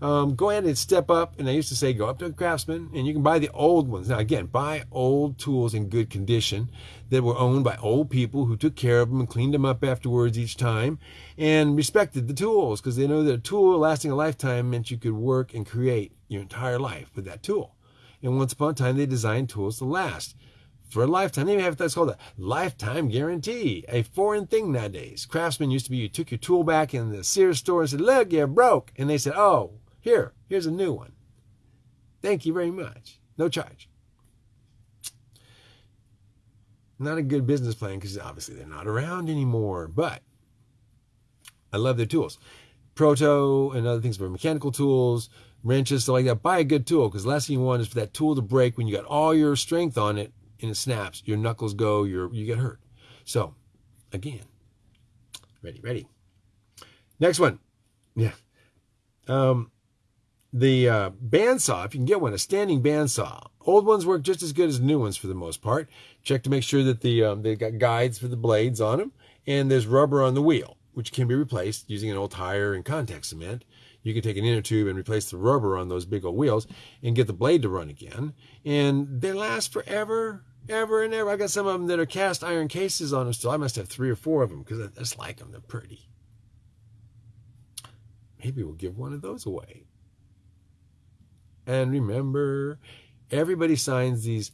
um, go ahead and step up. And I used to say, go up to a craftsman and you can buy the old ones. Now, again, buy old tools in good condition that were owned by old people who took care of them and cleaned them up afterwards each time and respected the tools because they know that a tool lasting a lifetime meant you could work and create your entire life with that tool. And once upon a time, they designed tools to last for a lifetime. They even have that's called a lifetime guarantee, a foreign thing nowadays. Craftsman used to be you took your tool back in the Sears store and said, "Look, you're broke," and they said, "Oh, here, here's a new one. Thank you very much. No charge. Not a good business plan because obviously they're not around anymore, but I love their tools. Proto and other things for mechanical tools, wrenches, stuff like that. Buy a good tool because the last thing you want is for that tool to break when you got all your strength on it and it snaps. Your knuckles go, you you get hurt. So, again, ready, ready. Next one. Yeah. Um, the uh, bandsaw, if you can get one, a standing bandsaw. Old ones work just as good as new ones for the most part. Check to make sure that the um, they've got guides for the blades on them, and there's rubber on the wheel, which can be replaced using an old tire and contact cement. You can take an inner tube and replace the rubber on those big old wheels and get the blade to run again. And they last forever, ever and ever. I've got some of them that are cast iron cases on them still. I must have three or four of them because I just like them. They're pretty. Maybe we'll give one of those away. And remember, everybody signs these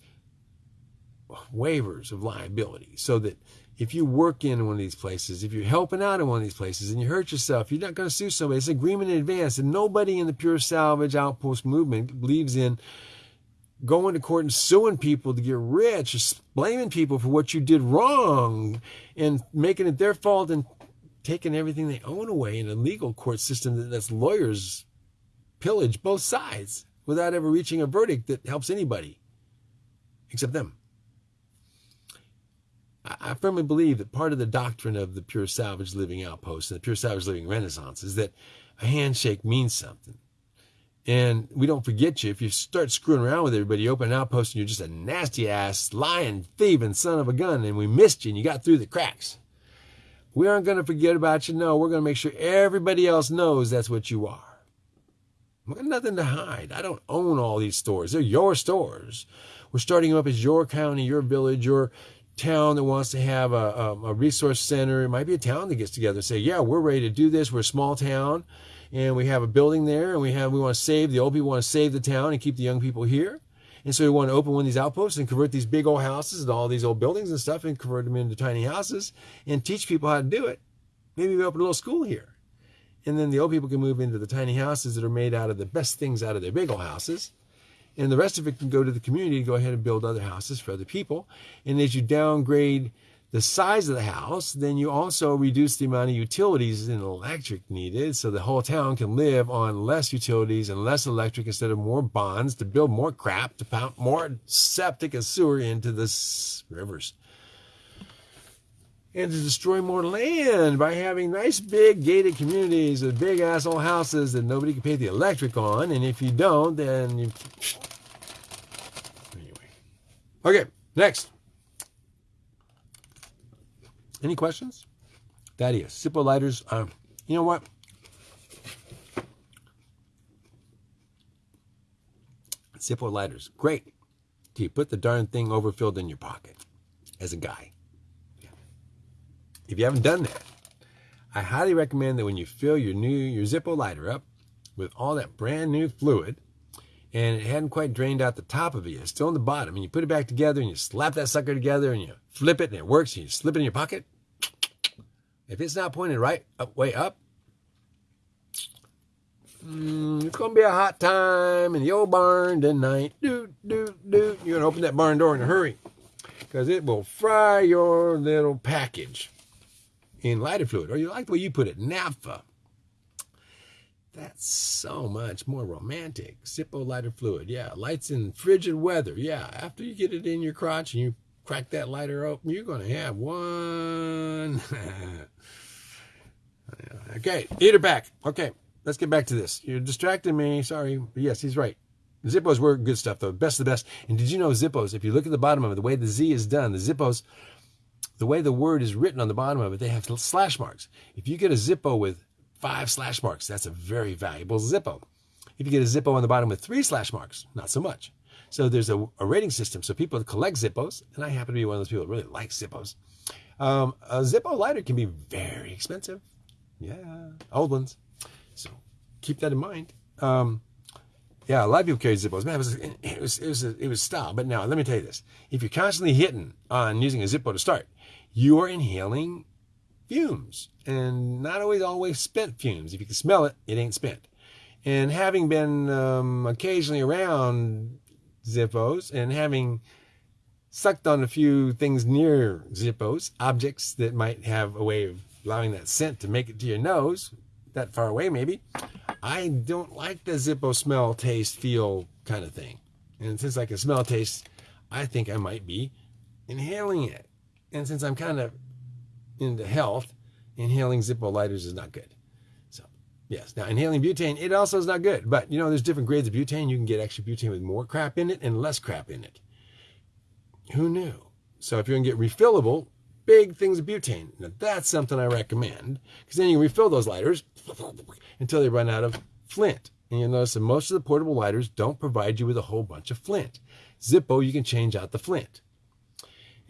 waivers of liability so that if you work in one of these places, if you're helping out in one of these places and you hurt yourself, you're not going to sue somebody. It's an agreement in advance. And nobody in the pure salvage outpost movement believes in going to court and suing people to get rich, blaming people for what you did wrong and making it their fault and taking everything they own away in a legal court system that's lawyers pillage both sides without ever reaching a verdict that helps anybody except them. I firmly believe that part of the doctrine of the pure salvage living outpost and the pure salvage living renaissance is that a handshake means something. And we don't forget you. If you start screwing around with everybody, you open an outpost and you're just a nasty ass, lying, thieving son of a gun, and we missed you and you got through the cracks. We aren't going to forget about you. No, we're going to make sure everybody else knows that's what you are. I've got nothing to hide. I don't own all these stores. They're your stores. We're starting them up as your county, your village, your town that wants to have a, a, a resource center. It might be a town that gets together and say, yeah, we're ready to do this. We're a small town and we have a building there and we have, we want to save, the old people want to save the town and keep the young people here. And so we want to open one of these outposts and convert these big old houses and all these old buildings and stuff and convert them into tiny houses and teach people how to do it. Maybe we open a little school here. And then the old people can move into the tiny houses that are made out of the best things out of their big old houses. And the rest of it can go to the community to go ahead and build other houses for other people. And as you downgrade the size of the house, then you also reduce the amount of utilities and electric needed. So the whole town can live on less utilities and less electric instead of more bonds to build more crap, to pump more septic and sewer into the rivers and to destroy more land by having nice big gated communities with big asshole houses that nobody can pay the electric on. And if you don't, then you. Anyway. Okay, next. Any questions? Thaddeus, Zippo lighters. Um, you know what? Zippo lighters, great. Do you put the darn thing overfilled in your pocket as a guy? If you haven't done that, I highly recommend that when you fill your new your Zippo lighter up with all that brand new fluid, and it hadn't quite drained out the top of it, it's still on the bottom, and you put it back together and you slap that sucker together and you flip it and it works, and you slip it in your pocket. If it's not pointed right up, way up, mm, it's gonna be a hot time in the old barn tonight. Doot doot doot. You're gonna open that barn door in a hurry because it will fry your little package in lighter fluid, or you like the way you put it, naphtha. That's so much more romantic. Zippo lighter fluid, yeah. Lights in frigid weather, yeah. After you get it in your crotch and you crack that lighter open, you're going to have one. Okay, eat her back. Okay, let's get back to this. You're distracting me. Sorry. But yes, he's right. Zippos were good stuff, though. Best of the best. And did you know Zippos, if you look at the bottom of it, the way the Z is done, the Zippos, the way the word is written on the bottom of it, they have slash marks. If you get a Zippo with five slash marks, that's a very valuable Zippo. If you get a Zippo on the bottom with three slash marks, not so much. So there's a, a rating system. So people collect Zippos, and I happen to be one of those people that really like Zippos. Um, a Zippo lighter can be very expensive. Yeah, old ones. So keep that in mind. Um, yeah, a lot of people carry Zippos. Man, it was, it was, it was, it was style. But now, let me tell you this. If you're constantly hitting on using a Zippo to start, you are inhaling fumes and not always always spent fumes. If you can smell it, it ain't spent. And having been um, occasionally around Zippos and having sucked on a few things near Zippos, objects that might have a way of allowing that scent to make it to your nose, that far away maybe, I don't like the Zippo smell, taste, feel kind of thing. And since I can smell, taste, I think I might be inhaling it. And since I'm kind of into health, inhaling Zippo lighters is not good. So, yes. Now, inhaling butane, it also is not good. But, you know, there's different grades of butane. You can get actually butane with more crap in it and less crap in it. Who knew? So if you're to get refillable, big things of butane. Now, that's something I recommend because then you can refill those lighters until they run out of flint. And you'll notice that most of the portable lighters don't provide you with a whole bunch of flint. Zippo, you can change out the flint.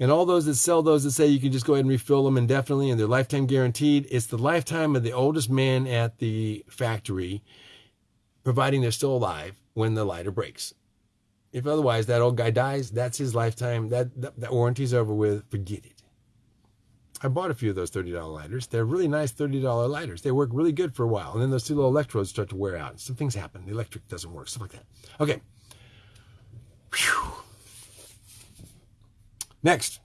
And all those that sell those that say you can just go ahead and refill them indefinitely and they're lifetime guaranteed, it's the lifetime of the oldest man at the factory, providing they're still alive when the lighter breaks. If otherwise that old guy dies, that's his lifetime. That, that, that warranty's over with. Forget it. I bought a few of those $30 lighters. They're really nice $30 lighters. They work really good for a while. And then those two little electrodes start to wear out. Some things happen. The electric doesn't work, stuff like that. Okay. Whew. Next,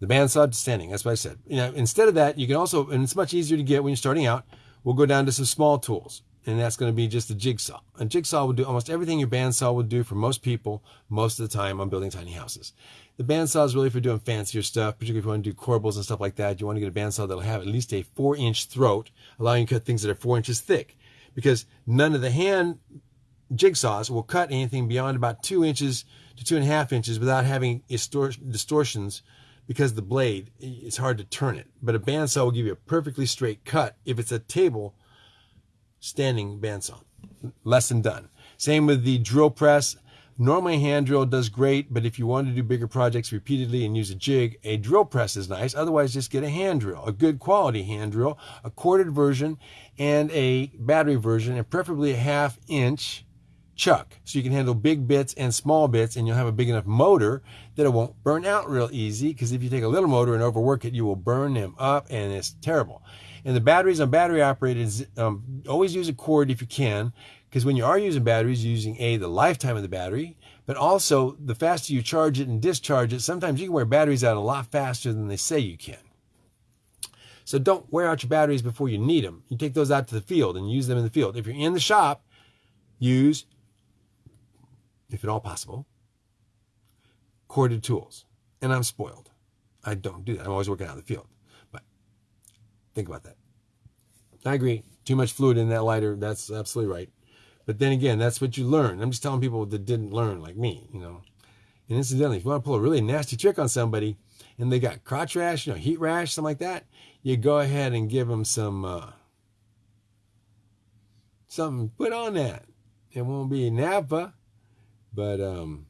the bandsaw standing. That's what I said. You know, instead of that, you can also, and it's much easier to get when you're starting out, we'll go down to some small tools. And that's going to be just a jigsaw. A jigsaw will do almost everything your bandsaw would do for most people most of the time on building tiny houses. The bandsaw is really for doing fancier stuff, particularly if you want to do corbels and stuff like that. You want to get a bandsaw that'll have at least a four inch throat, allowing you to cut things that are four inches thick. Because none of the hand jigsaws will cut anything beyond about two inches to two and a half inches without having distortions because the blade, it's hard to turn it. But a bandsaw will give you a perfectly straight cut if it's a table standing bandsaw. Lesson done. Same with the drill press. Normally, hand drill does great, but if you want to do bigger projects repeatedly and use a jig, a drill press is nice. Otherwise, just get a hand drill, a good quality hand drill, a corded version, and a battery version, and preferably a half inch chuck. So you can handle big bits and small bits, and you'll have a big enough motor that it won't burn out real easy. Because if you take a little motor and overwork it, you will burn them up, and it's terrible. And the batteries on battery operated, um, always use a cord if you can, because when you are using batteries, you're using A, the lifetime of the battery, but also the faster you charge it and discharge it, sometimes you can wear batteries out a lot faster than they say you can. So don't wear out your batteries before you need them. You take those out to the field and use them in the field. If you're in the shop, use, if at all possible, corded tools. And I'm spoiled. I don't do that. I'm always working out in the field. But think about that. I agree. Too much fluid in that lighter. That's absolutely right. But then again, that's what you learn. I'm just telling people that didn't learn like me, you know. And incidentally, if you want to pull a really nasty trick on somebody and they got crotch rash, you know, heat rash, something like that, you go ahead and give them some, uh, something put on that. It won't be naphtha, but, um,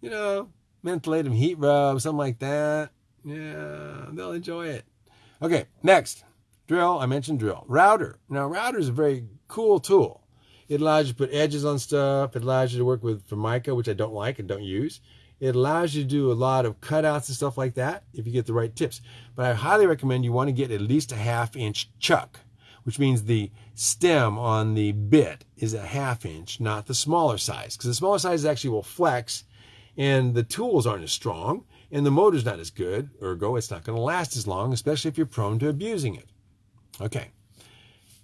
you know, mentholatum heat rub, something like that. Yeah, they'll enjoy it. Okay, next. Drill, I mentioned drill. Router. Now, router is a very cool tool. It allows you to put edges on stuff. It allows you to work with Formica, which I don't like and don't use. It allows you to do a lot of cutouts and stuff like that if you get the right tips. But I highly recommend you want to get at least a half inch chuck, which means the stem on the bit is a half inch, not the smaller size. Because the smaller size actually will flex and the tools aren't as strong and the motor's not as good. Ergo, it's not going to last as long, especially if you're prone to abusing it. Okay.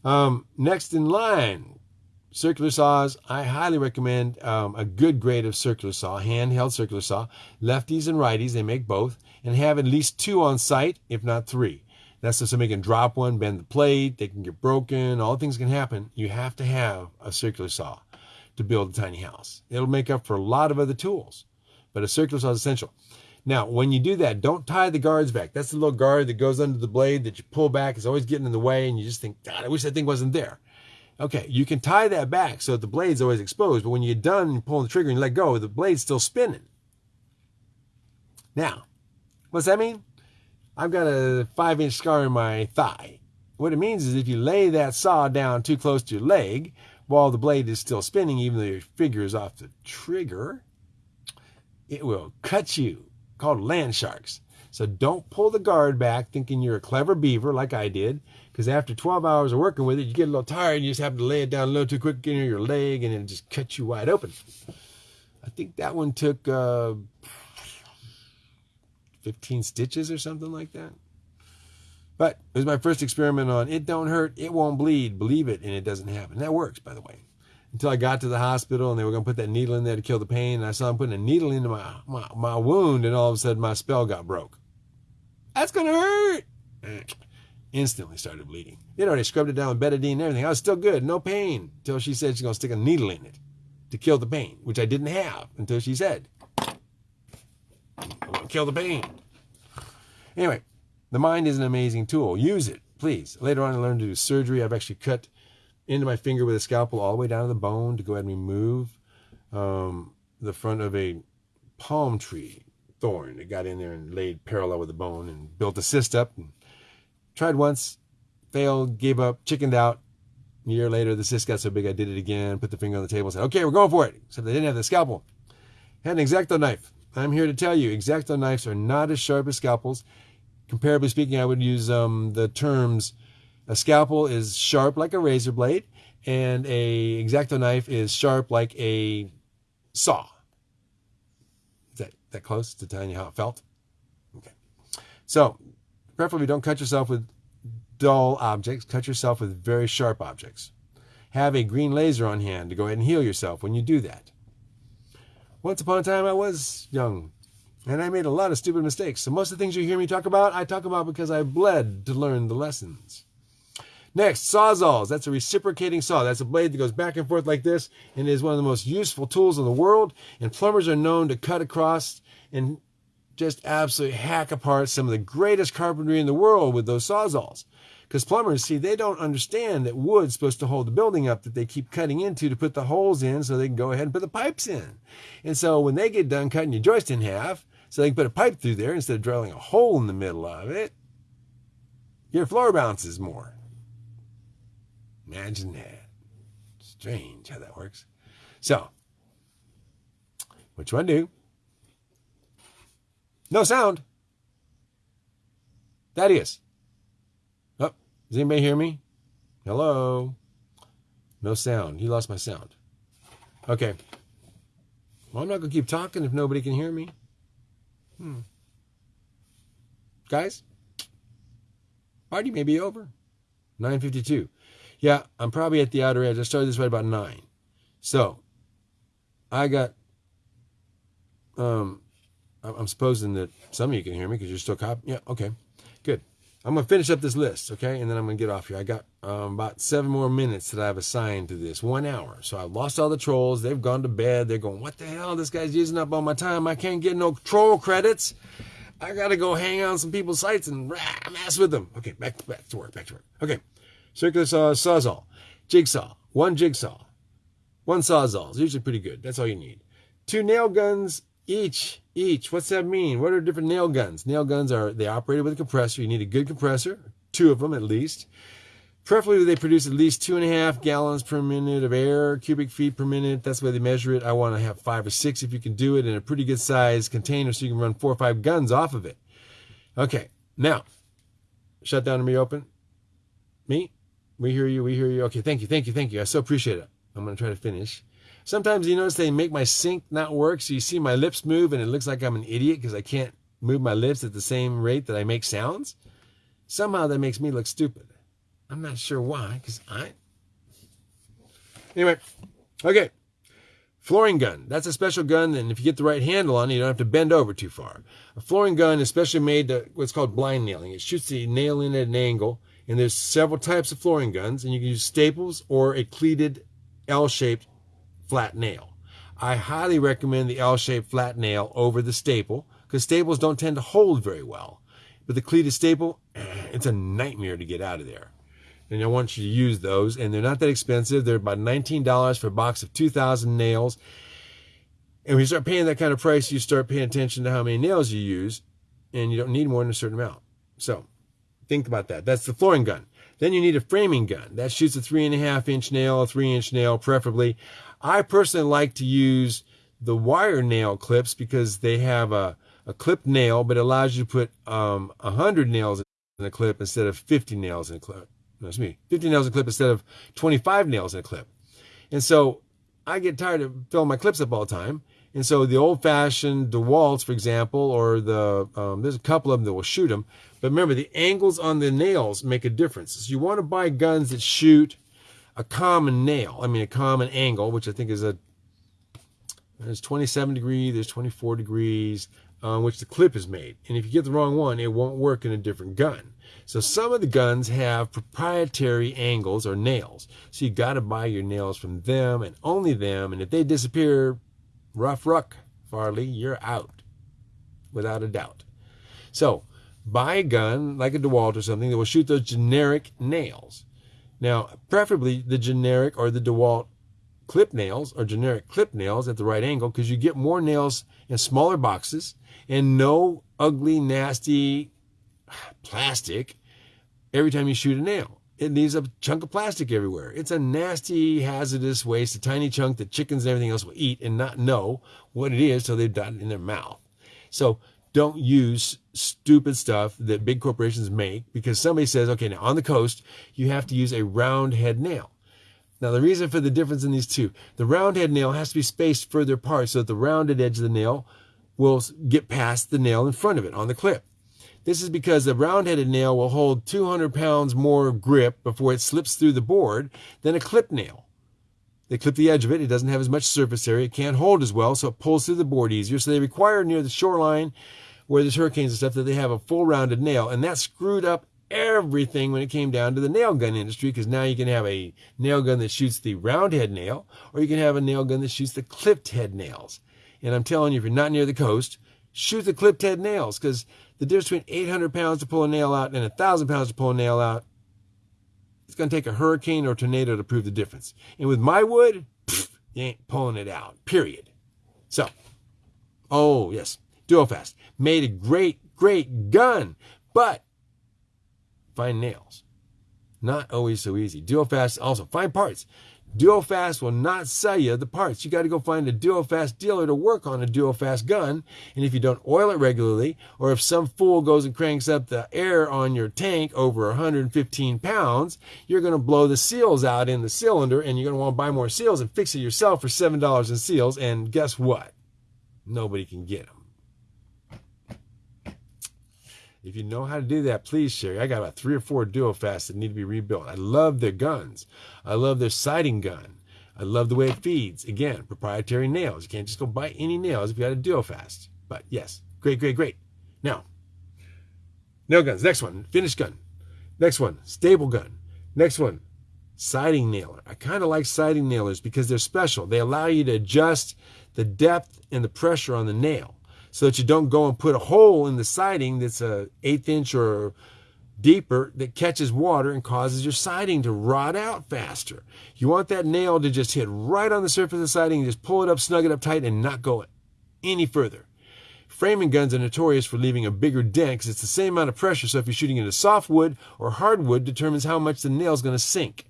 Um, next in line, circular saws. I highly recommend um, a good grade of circular saw, handheld circular saw. Lefties and righties, they make both, and have at least two on site, if not three. That's so somebody can drop one, bend the plate, they can get broken, all things can happen. You have to have a circular saw to build a tiny house. It'll make up for a lot of other tools, but a circular saw is essential. Now, when you do that, don't tie the guards back. That's the little guard that goes under the blade that you pull back. It's always getting in the way, and you just think, God, I wish that thing wasn't there. Okay, you can tie that back so that the blade's always exposed, but when you're done pulling the trigger and you let go, the blade's still spinning. Now, what's that mean? I've got a five inch scar in my thigh. What it means is if you lay that saw down too close to your leg while the blade is still spinning, even though your finger is off the trigger, it will cut you, called land sharks. So don't pull the guard back thinking you're a clever beaver like I did, because after 12 hours of working with it, you get a little tired and you just happen to lay it down a little too quick in your leg and it just cuts you wide open. I think that one took uh, 15 stitches or something like that. But it was my first experiment on it don't hurt, it won't bleed, believe it, and it doesn't happen. That works, by the way. Until I got to the hospital and they were going to put that needle in there to kill the pain, and I saw them putting a needle into my, my, my wound, and all of a sudden my spell got broke. That's going to hurt. Instantly started bleeding. You know, they scrubbed it down with betadine and everything. I was still good, no pain, until she said she's going to stick a needle in it to kill the pain, which I didn't have until she said kill the pain. Anyway, the mind is an amazing tool. Use it, please. Later on, I learned to do surgery. I've actually cut into my finger with a scalpel all the way down to the bone to go ahead and remove um, the front of a palm tree thorn that got in there and laid parallel with the bone and built a cyst up. And tried once, failed, gave up, chickened out. A year later, the cyst got so big I did it again, put the finger on the table, said, okay, we're going for it. Except they didn't have the scalpel. Had an X-Acto knife. I'm here to tell you, X-Acto knives are not as sharp as scalpels. Comparably speaking, I would use um, the terms a scalpel is sharp like a razor blade, and a X-Acto knife is sharp like a saw. Is that, that close to telling you how it felt? Okay. So, preferably don't cut yourself with dull objects. Cut yourself with very sharp objects. Have a green laser on hand to go ahead and heal yourself when you do that. Once upon a time, I was young, and I made a lot of stupid mistakes. So most of the things you hear me talk about, I talk about because I bled to learn the lessons. Next, sawzalls. That's a reciprocating saw. That's a blade that goes back and forth like this and is one of the most useful tools in the world. And plumbers are known to cut across and just absolutely hack apart some of the greatest carpentry in the world with those sawzalls. Because plumbers, see, they don't understand that wood's supposed to hold the building up that they keep cutting into to put the holes in so they can go ahead and put the pipes in. And so when they get done cutting your joist in half, so they can put a pipe through there instead of drilling a hole in the middle of it, your floor bounces more. Imagine that. Strange how that works. So, which one do? No sound. Thaddeus. Does anybody hear me? Hello? No sound. He lost my sound. Okay. Well, I'm not going to keep talking if nobody can hear me. Hmm. Guys, party may be over. 9.52. Yeah, I'm probably at the outer edge. I started this right about 9. So, I got, um, I'm supposing that some of you can hear me because you're still copying. Yeah, okay, good. I'm going to finish up this list, okay? And then I'm going to get off here. I got um, about seven more minutes that I've assigned to this, one hour. So I've lost all the trolls. They've gone to bed. They're going, what the hell? This guy's using up all my time. I can't get no troll credits. I got to go hang on some people's sites and rah, mess with them. Okay, back, back to work, back to work. Okay, circular saw, sawzall, jigsaw, one jigsaw, one sawzall is usually pretty good. That's all you need. Two nail guns each, each. What's that mean? What are different nail guns? Nail guns are, they operated with a compressor. You need a good compressor, two of them at least. Preferably they produce at least two and a half gallons per minute of air, cubic feet per minute. That's the way they measure it. I want to have five or six if you can do it in a pretty good size container so you can run four or five guns off of it. Okay, now, shut down and reopen. Me? We hear you, we hear you. Okay, thank you, thank you, thank you. I so appreciate it. I'm going to try to finish. Sometimes you notice they make my sync not work, so you see my lips move and it looks like I'm an idiot because I can't move my lips at the same rate that I make sounds. Somehow that makes me look stupid. I'm not sure why, because I. Anyway, okay. Flooring gun. That's a special gun, and if you get the right handle on it, you don't have to bend over too far. A flooring gun is specially made to what's called blind nailing. It shoots the nail in at an angle, and there's several types of flooring guns, and you can use staples or a cleated L-shaped flat nail. I highly recommend the L-shaped flat nail over the staple because staples don't tend to hold very well. But the cleated staple, it's a nightmare to get out of there. And I want you to use those, and they're not that expensive. They're about $19 for a box of 2,000 nails. And when you start paying that kind of price, you start paying attention to how many nails you use, and you don't need more than a certain amount. So think about that. That's the flooring gun. Then you need a framing gun. That shoots a three and a half inch nail, a three inch nail, preferably. I personally like to use the wire nail clips because they have a, a clipped nail, but it allows you to put um, 100 nails in a clip instead of 50 nails in a clip. That's me. 50 nails in a clip instead of 25 nails in a clip. And so I get tired of filling my clips up all the time. And so the old fashioned DeWalt's, for example, or the, um, there's a couple of them that will shoot them. But remember, the angles on the nails make a difference. So you want to buy guns that shoot a common nail. I mean, a common angle, which I think is a, there's 27 degrees, there's 24 degrees, on uh, which the clip is made. And if you get the wrong one, it won't work in a different gun. So some of the guns have proprietary angles or nails. So you got to buy your nails from them and only them. And if they disappear, rough ruck, Farley, you're out without a doubt. So buy a gun like a DeWalt or something that will shoot those generic nails. Now, preferably the generic or the DeWalt clip nails or generic clip nails at the right angle because you get more nails in smaller boxes and no ugly, nasty plastic every time you shoot a nail. It leaves a chunk of plastic everywhere. It's a nasty, hazardous waste, a tiny chunk that chickens and everything else will eat and not know what it is till they've got it in their mouth. So don't use stupid stuff that big corporations make because somebody says, okay, now on the coast, you have to use a round head nail. Now, the reason for the difference in these two, the round head nail has to be spaced further apart so that the rounded edge of the nail will get past the nail in front of it on the clip. This is because the round-headed nail will hold 200 pounds more grip before it slips through the board than a clip nail. They clip the edge of it. It doesn't have as much surface area. It can't hold as well, so it pulls through the board easier. So they require near the shoreline where there's hurricanes and stuff that they have a full rounded nail. And that screwed up everything when it came down to the nail gun industry because now you can have a nail gun that shoots the round head nail or you can have a nail gun that shoots the clipped head nails. And I'm telling you, if you're not near the coast, shoot the clipped head nails because the difference between 800 pounds to pull a nail out and 1,000 pounds to pull a nail out, it's going to take a hurricane or tornado to prove the difference. And with my wood, pff, you ain't pulling it out, period. So, oh, yes, Duofast made a great, great gun, but find nails. Not always so easy. Duofast also find parts. Duofast will not sell you the parts. You got to go find a Duofast dealer to work on a Duofast gun. And if you don't oil it regularly, or if some fool goes and cranks up the air on your tank over 115 pounds, you're going to blow the seals out in the cylinder and you're going to want to buy more seals and fix it yourself for $7 in seals. And guess what? Nobody can get them. If you know how to do that, please share. I got about three or four Duofasts that need to be rebuilt. I love their guns. I love their sighting gun. I love the way it feeds. Again, proprietary nails. You can't just go buy any nails if you got a Duofast. But yes, great, great, great. Now, nail guns. Next one, finish gun. Next one, staple gun. Next one, siding nailer. I kind of like siding nailers because they're special. They allow you to adjust the depth and the pressure on the nail so that you don't go and put a hole in the siding that's a eighth inch or deeper that catches water and causes your siding to rot out faster. You want that nail to just hit right on the surface of the siding, just pull it up, snug it up tight, and not go any further. Framing guns are notorious for leaving a bigger dent because it's the same amount of pressure. So if you're shooting into soft wood or hardwood, determines how much the nail is going to sink.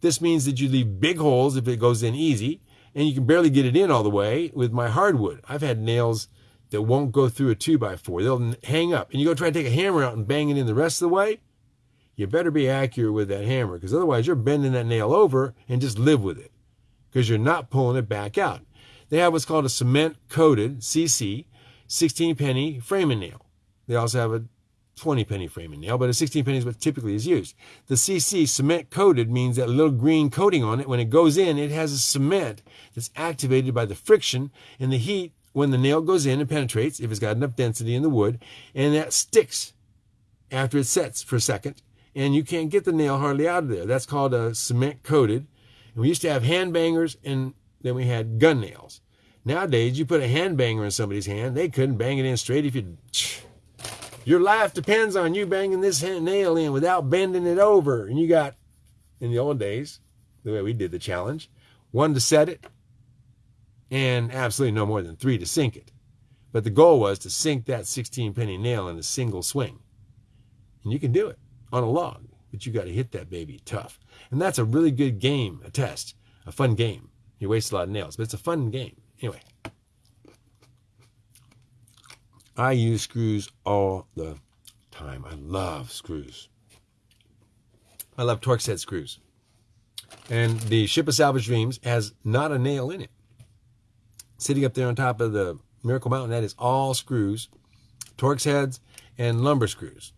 This means that you leave big holes if it goes in easy, and you can barely get it in all the way with my hardwood. I've had nails that won't go through a 2 by 4 They'll hang up. And you go try to take a hammer out and bang it in the rest of the way, you better be accurate with that hammer because otherwise you're bending that nail over and just live with it because you're not pulling it back out. They have what's called a cement coated CC 16 penny framing nail. They also have a 20 penny framing nail, but a 16 penny is what typically is used. The CC cement coated means that little green coating on it, when it goes in, it has a cement that's activated by the friction and the heat when the nail goes in and penetrates, if it's got enough density in the wood, and that sticks after it sets for a second, and you can't get the nail hardly out of there. That's called a cement coated. And we used to have hand bangers and then we had gun nails. Nowadays, you put a hand banger in somebody's hand, they couldn't bang it in straight if you your life depends on you banging this nail in without bending it over. And you got, in the old days, the way we did the challenge, one to set it and absolutely no more than three to sink it. But the goal was to sink that 16 penny nail in a single swing. And you can do it on a log, but you got to hit that baby tough. And that's a really good game, a test, a fun game. You waste a lot of nails, but it's a fun game. Anyway. I use screws all the time. I love screws. I love Torx head screws. And the Ship of Salvage Dreams has not a nail in it. Sitting up there on top of the Miracle Mountain, that is all screws, Torx heads, and lumber screws.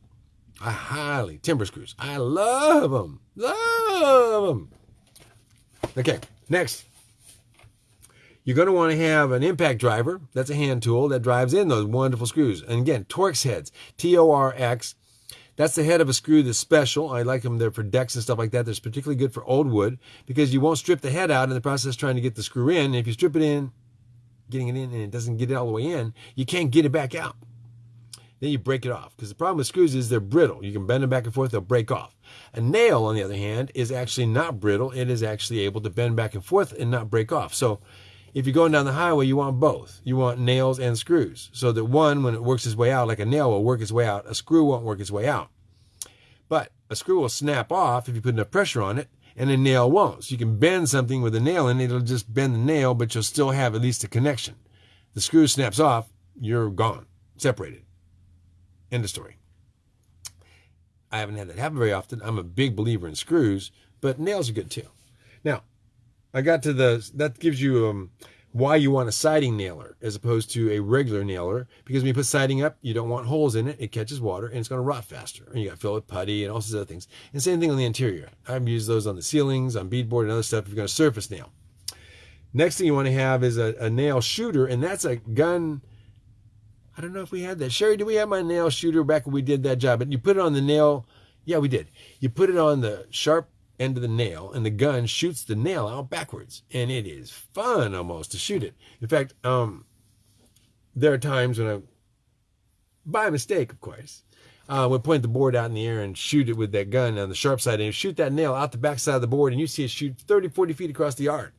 I highly, timber screws. I love them. Love them. Okay, next. You're going to want to have an impact driver. That's a hand tool that drives in those wonderful screws. And again, Torx heads, T-O-R-X. That's the head of a screw that's special. I like them there for decks and stuff like that. That's particularly good for old wood because you won't strip the head out in the process trying to get the screw in. If you strip it in, getting it in and it doesn't get it all the way in, you can't get it back out. Then you break it off because the problem with screws is they're brittle. You can bend them back and forth, they'll break off. A nail, on the other hand, is actually not brittle. It is actually able to bend back and forth and not break off. So if you're going down the highway, you want both. You want nails and screws. So that one, when it works its way out, like a nail will work its way out, a screw won't work its way out. But a screw will snap off if you put enough pressure on it, and a nail won't. So you can bend something with a nail and it'll just bend the nail, but you'll still have at least a connection. The screw snaps off, you're gone, separated. End of story. I haven't had that happen very often. I'm a big believer in screws, but nails are good too. Now, I got to the, that gives you um, why you want a siding nailer as opposed to a regular nailer. Because when you put siding up, you don't want holes in it. It catches water and it's going to rot faster. And you got to fill it with putty and all sorts of other things. And same thing on the interior. I've used those on the ceilings, on beadboard and other stuff if you're going to surface nail. Next thing you want to have is a, a nail shooter, and that's a gun. I don't know if we had that. Sherry, did we have my nail shooter back when we did that job? But you put it on the nail. Yeah, we did. You put it on the sharp end of the nail and the gun shoots the nail out backwards. And it is fun almost to shoot it. In fact um, there are times when i by mistake of course uh, would point the board out in the air and shoot it with that gun on the sharp side and shoot that nail out the back side of the board and you see it shoot 30 40 feet across the yard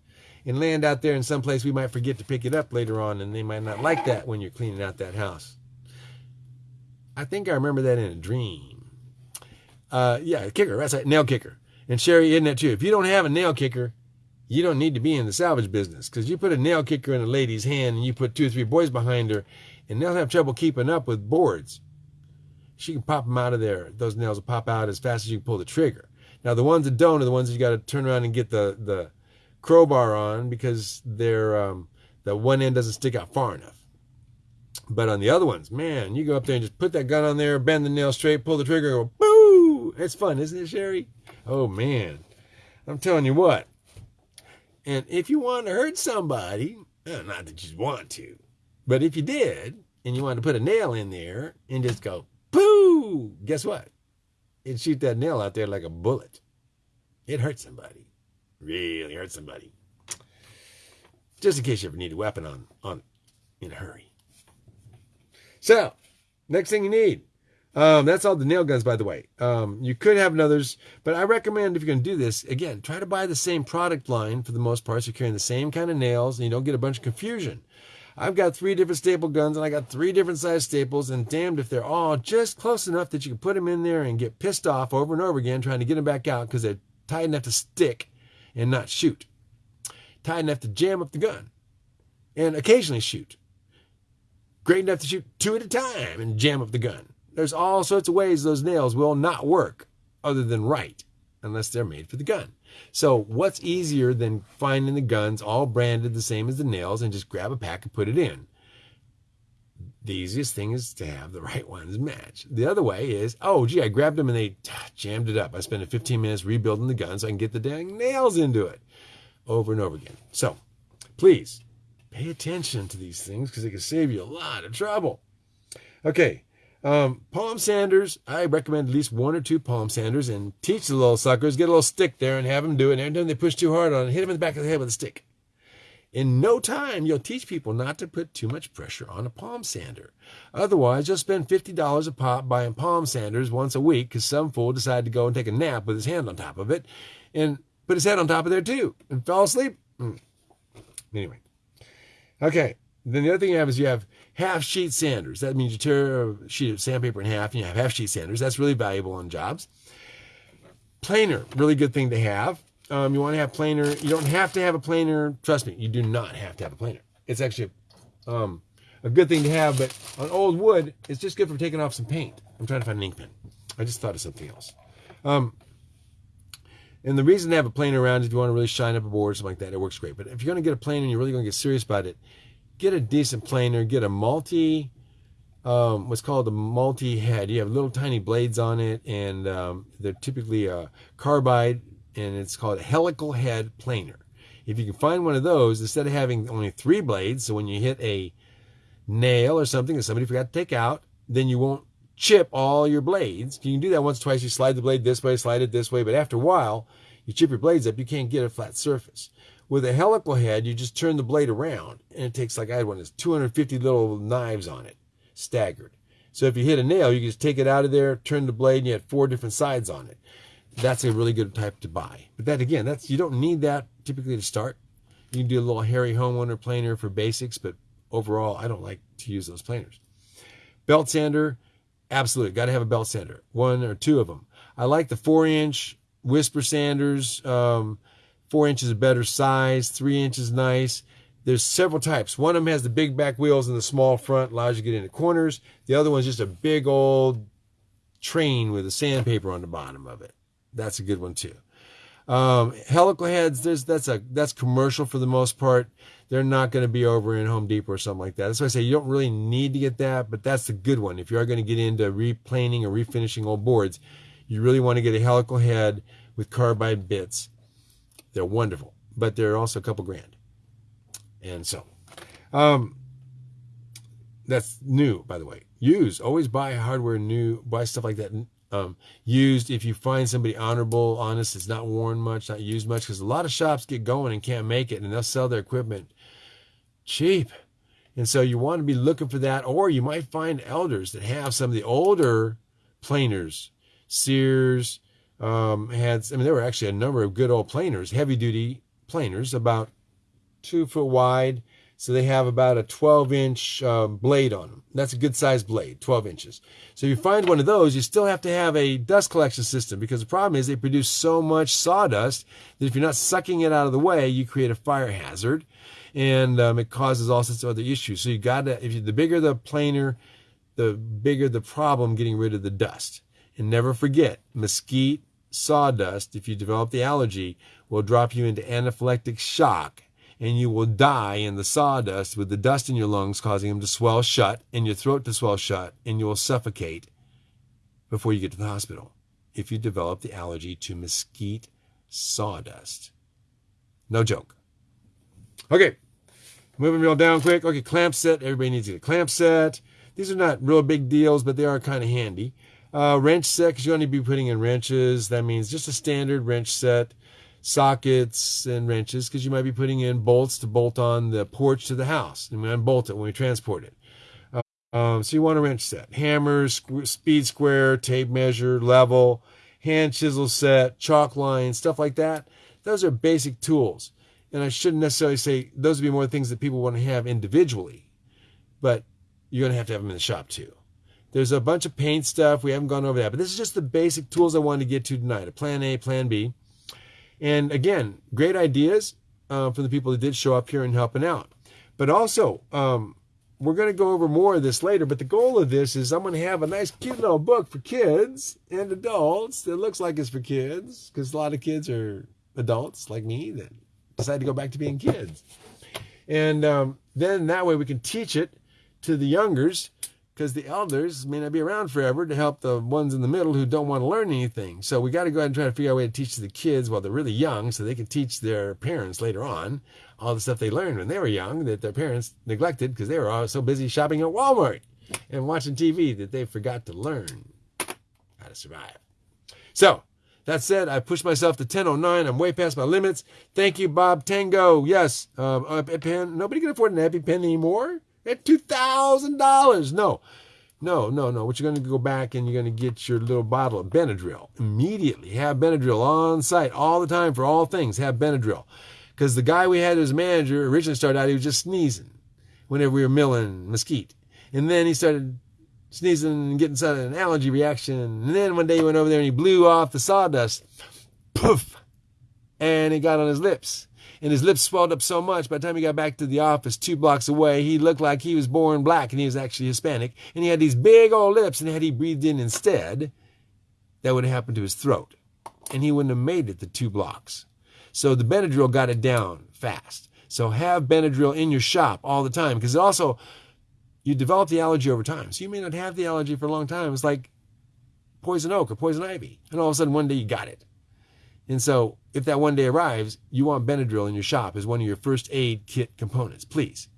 and land out there in some place we might forget to pick it up later on and they might not like that when you're cleaning out that house. I think i remember that in a dream. Uh, yeah kicker that's a nail kicker and Sherry, isn't that too? If you don't have a nail kicker, you don't need to be in the salvage business because you put a nail kicker in a lady's hand and you put two or three boys behind her and they'll have trouble keeping up with boards. She can pop them out of there. Those nails will pop out as fast as you can pull the trigger. Now, the ones that don't are the ones that you got to turn around and get the, the crowbar on because they're, um, the one end doesn't stick out far enough. But on the other ones, man, you go up there and just put that gun on there, bend the nail straight, pull the trigger, go boo! It's fun, isn't it, Sherry? Oh man, I'm telling you what. And if you want to hurt somebody, not that you want to, but if you did and you wanted to put a nail in there and just go poo, guess what? It'd shoot that nail out there like a bullet. It hurt somebody. Really hurt somebody. Just in case you ever need a weapon on on in a hurry. So, next thing you need um, that's all the nail guns, by the way. Um, you could have others, but I recommend if you're going to do this, again, try to buy the same product line for the most part. So you're carrying the same kind of nails and you don't get a bunch of confusion. I've got three different staple guns and I got three different size staples, and damned if they're all just close enough that you can put them in there and get pissed off over and over again trying to get them back out because they're tight enough to stick and not shoot, tight enough to jam up the gun and occasionally shoot, great enough to shoot two at a time and jam up the gun there's all sorts of ways those nails will not work other than right, unless they're made for the gun. So what's easier than finding the guns all branded the same as the nails and just grab a pack and put it in? The easiest thing is to have the right ones match. The other way is, oh, gee, I grabbed them and they jammed it up. I spent 15 minutes rebuilding the gun so I can get the dang nails into it over and over again. So please pay attention to these things because it can save you a lot of trouble. Okay, um, palm sanders, I recommend at least one or two palm sanders and teach the little suckers, get a little stick there and have them do it. And every time they push too hard on it, hit them in the back of the head with a stick. In no time, you'll teach people not to put too much pressure on a palm sander. Otherwise, you'll spend $50 a pop buying palm sanders once a week because some fool decided to go and take a nap with his hand on top of it and put his head on top of there too and fell asleep. Mm. Anyway. Okay. Then the other thing you have is you have half sheet sanders. That means you tear a sheet of sandpaper in half and you have half sheet sanders. That's really valuable on jobs. Planer, really good thing to have. Um, you want to have planer. You don't have to have a planer. Trust me, you do not have to have a planer. It's actually um, a good thing to have, but on old wood, it's just good for taking off some paint. I'm trying to find an ink pen. I just thought of something else. Um, and the reason to have a planer around is if you want to really shine up a board or something like that, it works great. But if you're going to get a planer and you're really going to get serious about it, get a decent planer. Get a multi, um, what's called a multi-head. You have little tiny blades on it, and um, they're typically a carbide and it's called a helical head planer. If you can find one of those, instead of having only three blades, so when you hit a nail or something that somebody forgot to take out, then you won't chip all your blades. You can do that once or twice. You slide the blade this way, slide it this way, but after a while, you chip your blades up, you can't get a flat surface. With a helical head, you just turn the blade around, and it takes like I had one that's 250 little knives on it, staggered. So if you hit a nail, you can just take it out of there, turn the blade, and you have four different sides on it that's a really good type to buy. But that again, that's you don't need that typically to start. You can do a little hairy homeowner planer for basics, but overall, I don't like to use those planers. Belt sander, absolutely, got to have a belt sander, one or two of them. I like the four inch whisper sanders. Um, four inches a better size, three inches nice. There's several types. One of them has the big back wheels and the small front, allows you to get into corners. The other one's just a big old train with a sandpaper on the bottom of it. That's a good one too. Um, helical heads, there's that's a that's commercial for the most part. They're not going to be over in Home Depot or something like that. That's why I say you don't really need to get that, but that's the good one. If you are going to get into replaning or refinishing old boards, you really want to get a helical head with carbide bits. They're wonderful, but they're also a couple grand. And so, um, that's new, by the way. Use always buy hardware new, buy stuff like that um, used if you find somebody honorable, honest, it's not worn much, not used much, because a lot of shops get going and can't make it, and they'll sell their equipment cheap. And so you want to be looking for that, or you might find elders that have some of the older planers. Sears um, had, I mean, there were actually a number of good old planers, heavy duty planers, about two foot wide, so they have about a 12 inch uh, blade on them. That's a good sized blade, 12 inches. So if you find one of those, you still have to have a dust collection system because the problem is they produce so much sawdust that if you're not sucking it out of the way, you create a fire hazard and um, it causes all sorts of other issues. So you got to, if you, the bigger the planer, the bigger the problem getting rid of the dust. And never forget, mesquite sawdust, if you develop the allergy, will drop you into anaphylactic shock and you will die in the sawdust with the dust in your lungs causing them to swell shut and your throat to swell shut, and you will suffocate before you get to the hospital if you develop the allergy to mesquite sawdust. No joke. Okay, moving real down quick. Okay, clamp set. Everybody needs to get a clamp set. These are not real big deals, but they are kind of handy. Uh, wrench set, because you're going to be putting in wrenches. That means just a standard wrench set sockets and wrenches because you might be putting in bolts to bolt on the porch to the house and we unbolt it when we transport it. Um, so you want a wrench set, hammers, speed square, tape measure, level, hand chisel set, chalk line, stuff like that. Those are basic tools. And I shouldn't necessarily say those would be more things that people want to have individually, but you're going to have to have them in the shop too. There's a bunch of paint stuff. We haven't gone over that, but this is just the basic tools I wanted to get to tonight. A plan A, plan B. And again, great ideas uh, from the people that did show up here and helping out. But also, um, we're going to go over more of this later. But the goal of this is I'm going to have a nice, cute little book for kids and adults that looks like it's for kids because a lot of kids are adults like me that decide to go back to being kids. And um, then that way we can teach it to the youngers because the elders may not be around forever to help the ones in the middle who don't want to learn anything. So we got to go ahead and try to figure out a way to teach the kids while they're really young so they can teach their parents later on all the stuff they learned when they were young that their parents neglected because they were all so busy shopping at Walmart and watching TV that they forgot to learn how to survive. So, that said, I pushed myself to 10.09. I'm way past my limits. Thank you, Bob Tango. Yes, um, EpiPen. Nobody can afford an EpiPen anymore at $2,000. No, no, no, no. What you're going to go back and you're going to get your little bottle of Benadryl. Immediately have Benadryl on site all the time for all things. Have Benadryl. Because the guy we had as manager originally started out, he was just sneezing whenever we were milling mesquite. And then he started sneezing and getting an allergy reaction. And then one day he went over there and he blew off the sawdust. Poof! And it got on his lips and his lips swelled up so much by the time he got back to the office two blocks away, he looked like he was born black and he was actually Hispanic. And he had these big old lips, and had he breathed in instead, that would have happened to his throat. And he wouldn't have made it the two blocks. So the Benadryl got it down fast. So have Benadryl in your shop all the time because also you develop the allergy over time. So you may not have the allergy for a long time. It's like poison oak or poison ivy. And all of a sudden one day you got it. And so, if that one day arrives, you want Benadryl in your shop as one of your first aid kit components, please.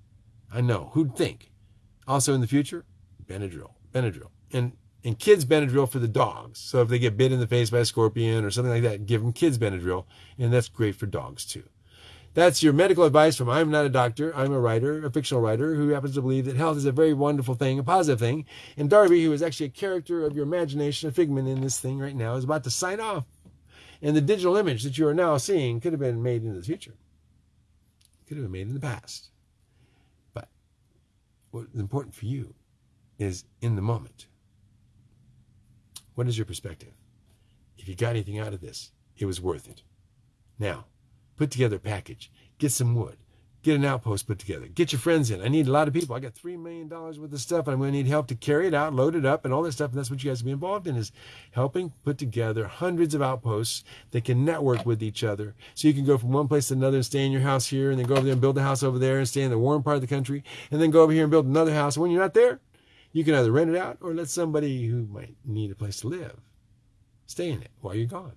I know. Who'd think? Also, in the future, Benadryl, Benadryl, and and kids Benadryl for the dogs. So if they get bit in the face by a scorpion or something like that, give them kids Benadryl, and that's great for dogs too. That's your medical advice from I'm not a doctor. I'm a writer, a fictional writer who happens to believe that health is a very wonderful thing, a positive thing. And Darby, who is actually a character of your imagination, a figment in this thing right now, is about to sign off. And the digital image that you are now seeing could have been made in the future. It could have been made in the past. But what's important for you is in the moment. What is your perspective? If you got anything out of this, it was worth it. Now, put together a package. Get some wood. Get an outpost put together. Get your friends in. I need a lot of people. I got $3 million worth of stuff. And I'm going to need help to carry it out, load it up, and all this stuff. And that's what you guys be involved in is helping put together hundreds of outposts that can network with each other. So you can go from one place to another and stay in your house here and then go over there and build a house over there and stay in the warm part of the country and then go over here and build another house. And when you're not there, you can either rent it out or let somebody who might need a place to live stay in it while you're gone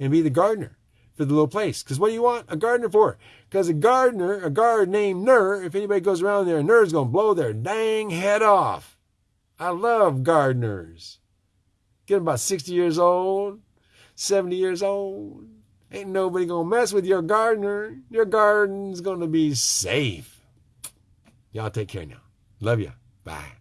and be the gardener for the little place. Because what do you want a gardener for? Because a gardener, a guard named Ner, if anybody goes around there, Ner's going to blow their dang head off. I love gardeners. Get about 60 years old, 70 years old. Ain't nobody going to mess with your gardener. Your garden's going to be safe. Y'all take care now. Love you. Bye.